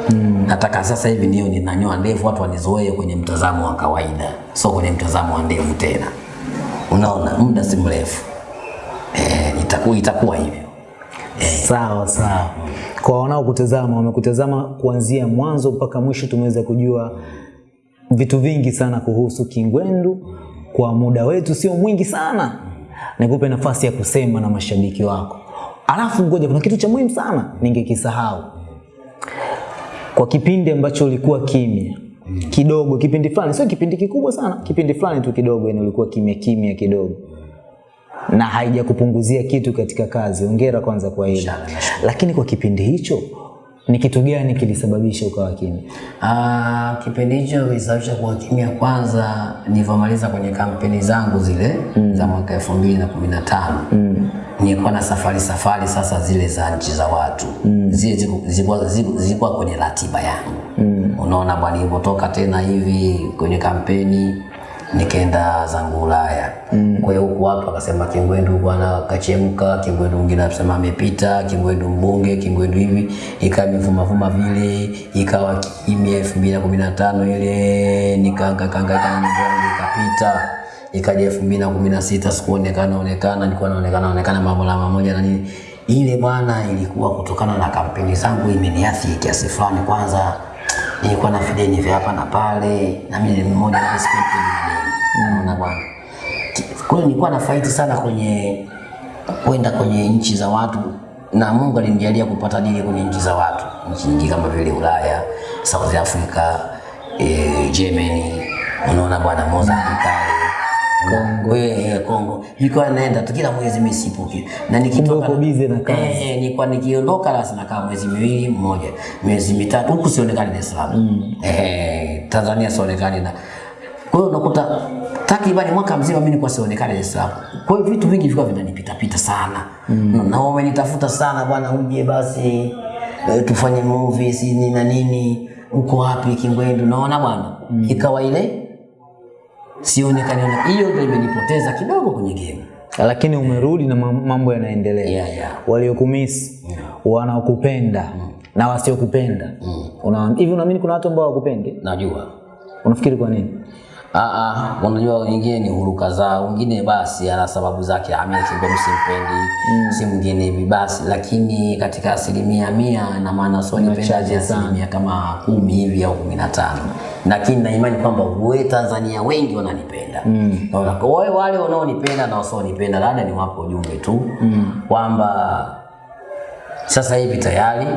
mm. nataka sasa hivi ndio ninanyoa ndevu, watu wanizoee kwenye mtazamo wa kawaida, So kwenye mtazamo wa ndevu tena. Unaona, muda si mrefu eh, itakuwa itakuwa hivyo. Sawa sawa. Kwa wanaokutazama wamekutazama kuanzia mwanzo mpaka mwisho, tumeweza kujua vitu vingi sana kuhusu Kingwendu. Kwa muda wetu sio mwingi sana, nikupe nafasi ya kusema na mashabiki wako. Alafu ngoja, kuna kitu cha muhimu sana ningekisahau. Kwa kipindi ambacho ulikuwa kimya kidogo, kipindi fulani, sio kipindi kikubwa sana, kipindi fulani tu kidogo, yani ulikuwa kimya kimya kidogo na haijakupunguzia kitu katika kazi. ongera kwanza kwa hilo. Lakini kwa kipindi hicho ni kitu gani kilisababisha ukawa kimya? Ah, kipindi hicho kilisababisha kuwa kimya kwanza nilivyomaliza kwenye kampeni zangu zile mm. za mwaka elfu mbili na kumi na tano mm. nilikuwa na safari safari sasa zile za nchi za watu mm. zile zilikuwa zilikuwa kwenye ratiba yangu mm. unaona bwana, nilipotoka tena hivi kwenye kampeni nikaenda zangu Ulaya mm. kwa hiyo huku watu wakasema Kingwendu bwana kachemka, Kingwendu mwingine anasema amepita, Kingwendu mbunge, Kingwendu hivi, ikawa imevumavuma vile, ikawa kimya. elfu mbili na kumi na tano ile nikaanga kanga kanga ikapita, ikaja elfu mbili na kumi na sita sikuonekana onekana, nilikuwa naonekana onekana mambo la mamoja na nini ile bwana, ilikuwa kutokana na kampeni zangu imeniathiri kiasi fulani. Kwanza nilikuwa na videni vya hapa na pale, na mimi ni mmoja wa unaona bwana. Kwa hiyo nilikuwa na fight sana kwenye kwenda kwenye nchi za watu, na Mungu alinijalia kupata dili kwenye nchi za watu, nchi nyingi kama vile Ulaya, South Africa, eh, Germany, unaona bwana, Mozambique Kongo, eh, Kongo. Nilikuwa naenda tu kila mwezi mimi sipuki. Na nikitoka uko busy na kazi. Eh, eh, nilikuwa nikiondoka basi nakaa mwezi miwili mmoja, miezi mitatu huku sionekani Dar es Salaam. Mm. Eh, Tanzania sionekani na kwa hiyo unakuta takriban mwaka mzima mimi nilikuwa sionekane Dar es Salaam. Kwa hiyo vitu vingi vilikuwa vinanipita pita sana. Mm. Na wamenitafuta sana bwana, uje basi e, tufanye movie si nini na nini. Uko wapi Kingwendu? Naona bwana. Mm. Ikawa ile sionekane na Hiyo ndio imenipoteza kidogo kwenye game. Lakini umerudi na mambo yanaendelea. Yeah, yeah. Waliokumisi, wanaokupenda na wasiokupenda. Una hivi unaamini kuna watu ambao hawakupendi? Najua. Unafikiri kwa nini? Ah, ah, unajua wengine ni huruka zao, wengine basi ana sababu zake, amia msimpendi simpendi, si mwingine hivi basi, lakini katika asilimia mia na maana sio nipendaje, asilimia kama kumi hivi au kumi na tano, lakini naimani kwamba we Tanzania wengi wananipenda. Mm. wale wale wanaonipenda na wasionipenda, labda ni wapo ujumbe tu. Mm. kwamba sasa hivi tayari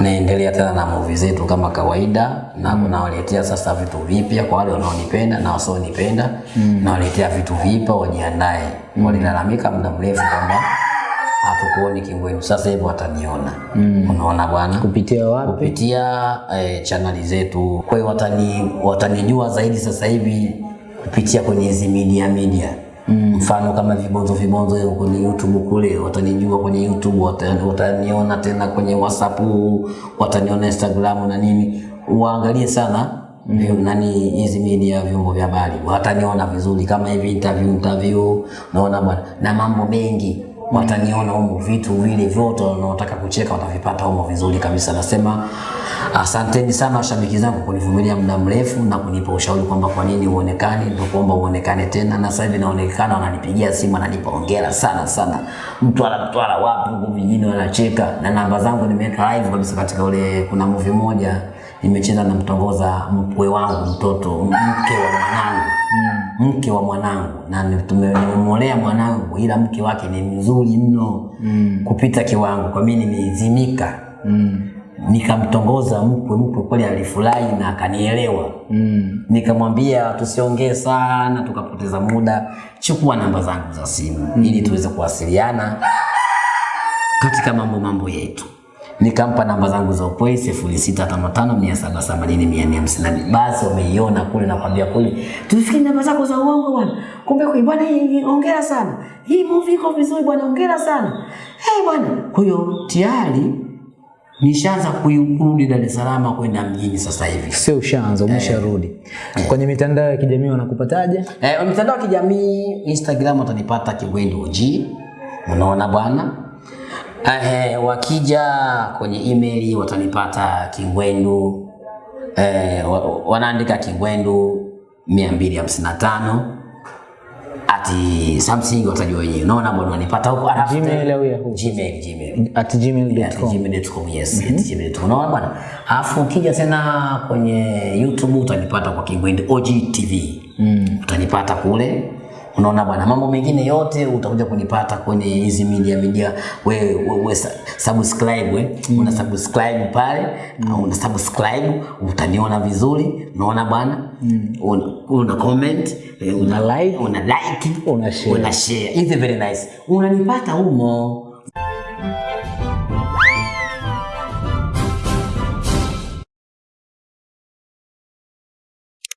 naendelea tena na movie zetu kama kawaida na nawaletea sasa vitu vipya kwa wale wanaonipenda na wasionipenda mm. nawaletea vitu vipya wajiandae mm. walilalamika muda mrefu kwamba hatukuoni kingwenu sasa hivi wataniona mm. unaona bwana Kupitia wapi? kupitia eh, chaneli zetu. Kwa hiyo watani, watanijua zaidi sasa hivi kupitia kwenye hizi media media mm. Mfano kama vibonzo vibonzo kwenye YouTube kule watanijua kwenye YouTube, wata- wataniona tena kwenye WhatsApp, wataniona Instagram na nini, waangalie sana mm. nani hizi media vyombo vya habari. Wataniona vizuri kama hivi interview interview, naona bwana na mambo mengi wataniona humo, vitu vile vyote wanaotaka kucheka watavipata humo vizuri kabisa. Nasema asanteni sana washabiki zangu kunivumilia muda mrefu na kunipa ushauri kwamba kwa nini uonekane, ndio kuomba uonekane tena, na sasa hivi naonekana, wananipigia simu, wananipa hongera sana sana, mtu Mtwara wapi huko vijijini wanacheka, na namba zangu nimeweka live kabisa katika ule, kuna movie moja nimecheza na mtongoza mkwe wangu mtoto mke wa mwanangu mke wa mwanangu na ni- nimemwolea mwanangu, ila mke wake ni mzuri mno mm. kupita kiwango, kwa mimi nimeizimika mm. nikamtongoza mkwe, mkwe kweli alifurahi na akanielewa mm. Nikamwambia tusiongee sana tukapoteza muda, chukua namba zangu za simu mm. ili tuweze kuwasiliana katika mambo mambo yetu. Nikampa namba zangu za Upoi sifuri sita tano tano mia saba themanini mia nne hamsini. Basi wameiona kule, nakwambia kule, tufikiri namba zako za uongo bwana. Kumbe kwa bwana, hii hongera sana, hii movie iko vizuri bwana, hongera sana hey bwana. Kwa hiyo tayari nishaanza kurudi Dar es Salaam kwenda mjini sasa hivi. Sio ushaanza, umesharudi. eh. Kwenye mitandao ya kijamii wanakupataje? Eh, mitandao ya kijamii Instagram utanipata Kigwendi OG. Unaona bwana? Eh, wakija kwenye email watanipata Kingwendu eh, wanaandika Kingwendu 255 ati something watajua wenyewe. Unaona bwana wanipata huko alafu Gmail au Yahoo? Gmail Gmail At gmail.com. gmail.com yes at gmail.com unaona bwana alafu ukija tena kwenye youtube utanipata kwa Kingwendu og tv mm. utanipata kule unaona bwana mambo mengine yote utakuja kunipata kwenye hizi media media we, we, we subscribe we. Mm. una subscribe pale mm. una subscribe utaniona vizuri unaona bwana mm. una, una comment eh, una, Una like. una like Una share. una share It's very nice unanipata humo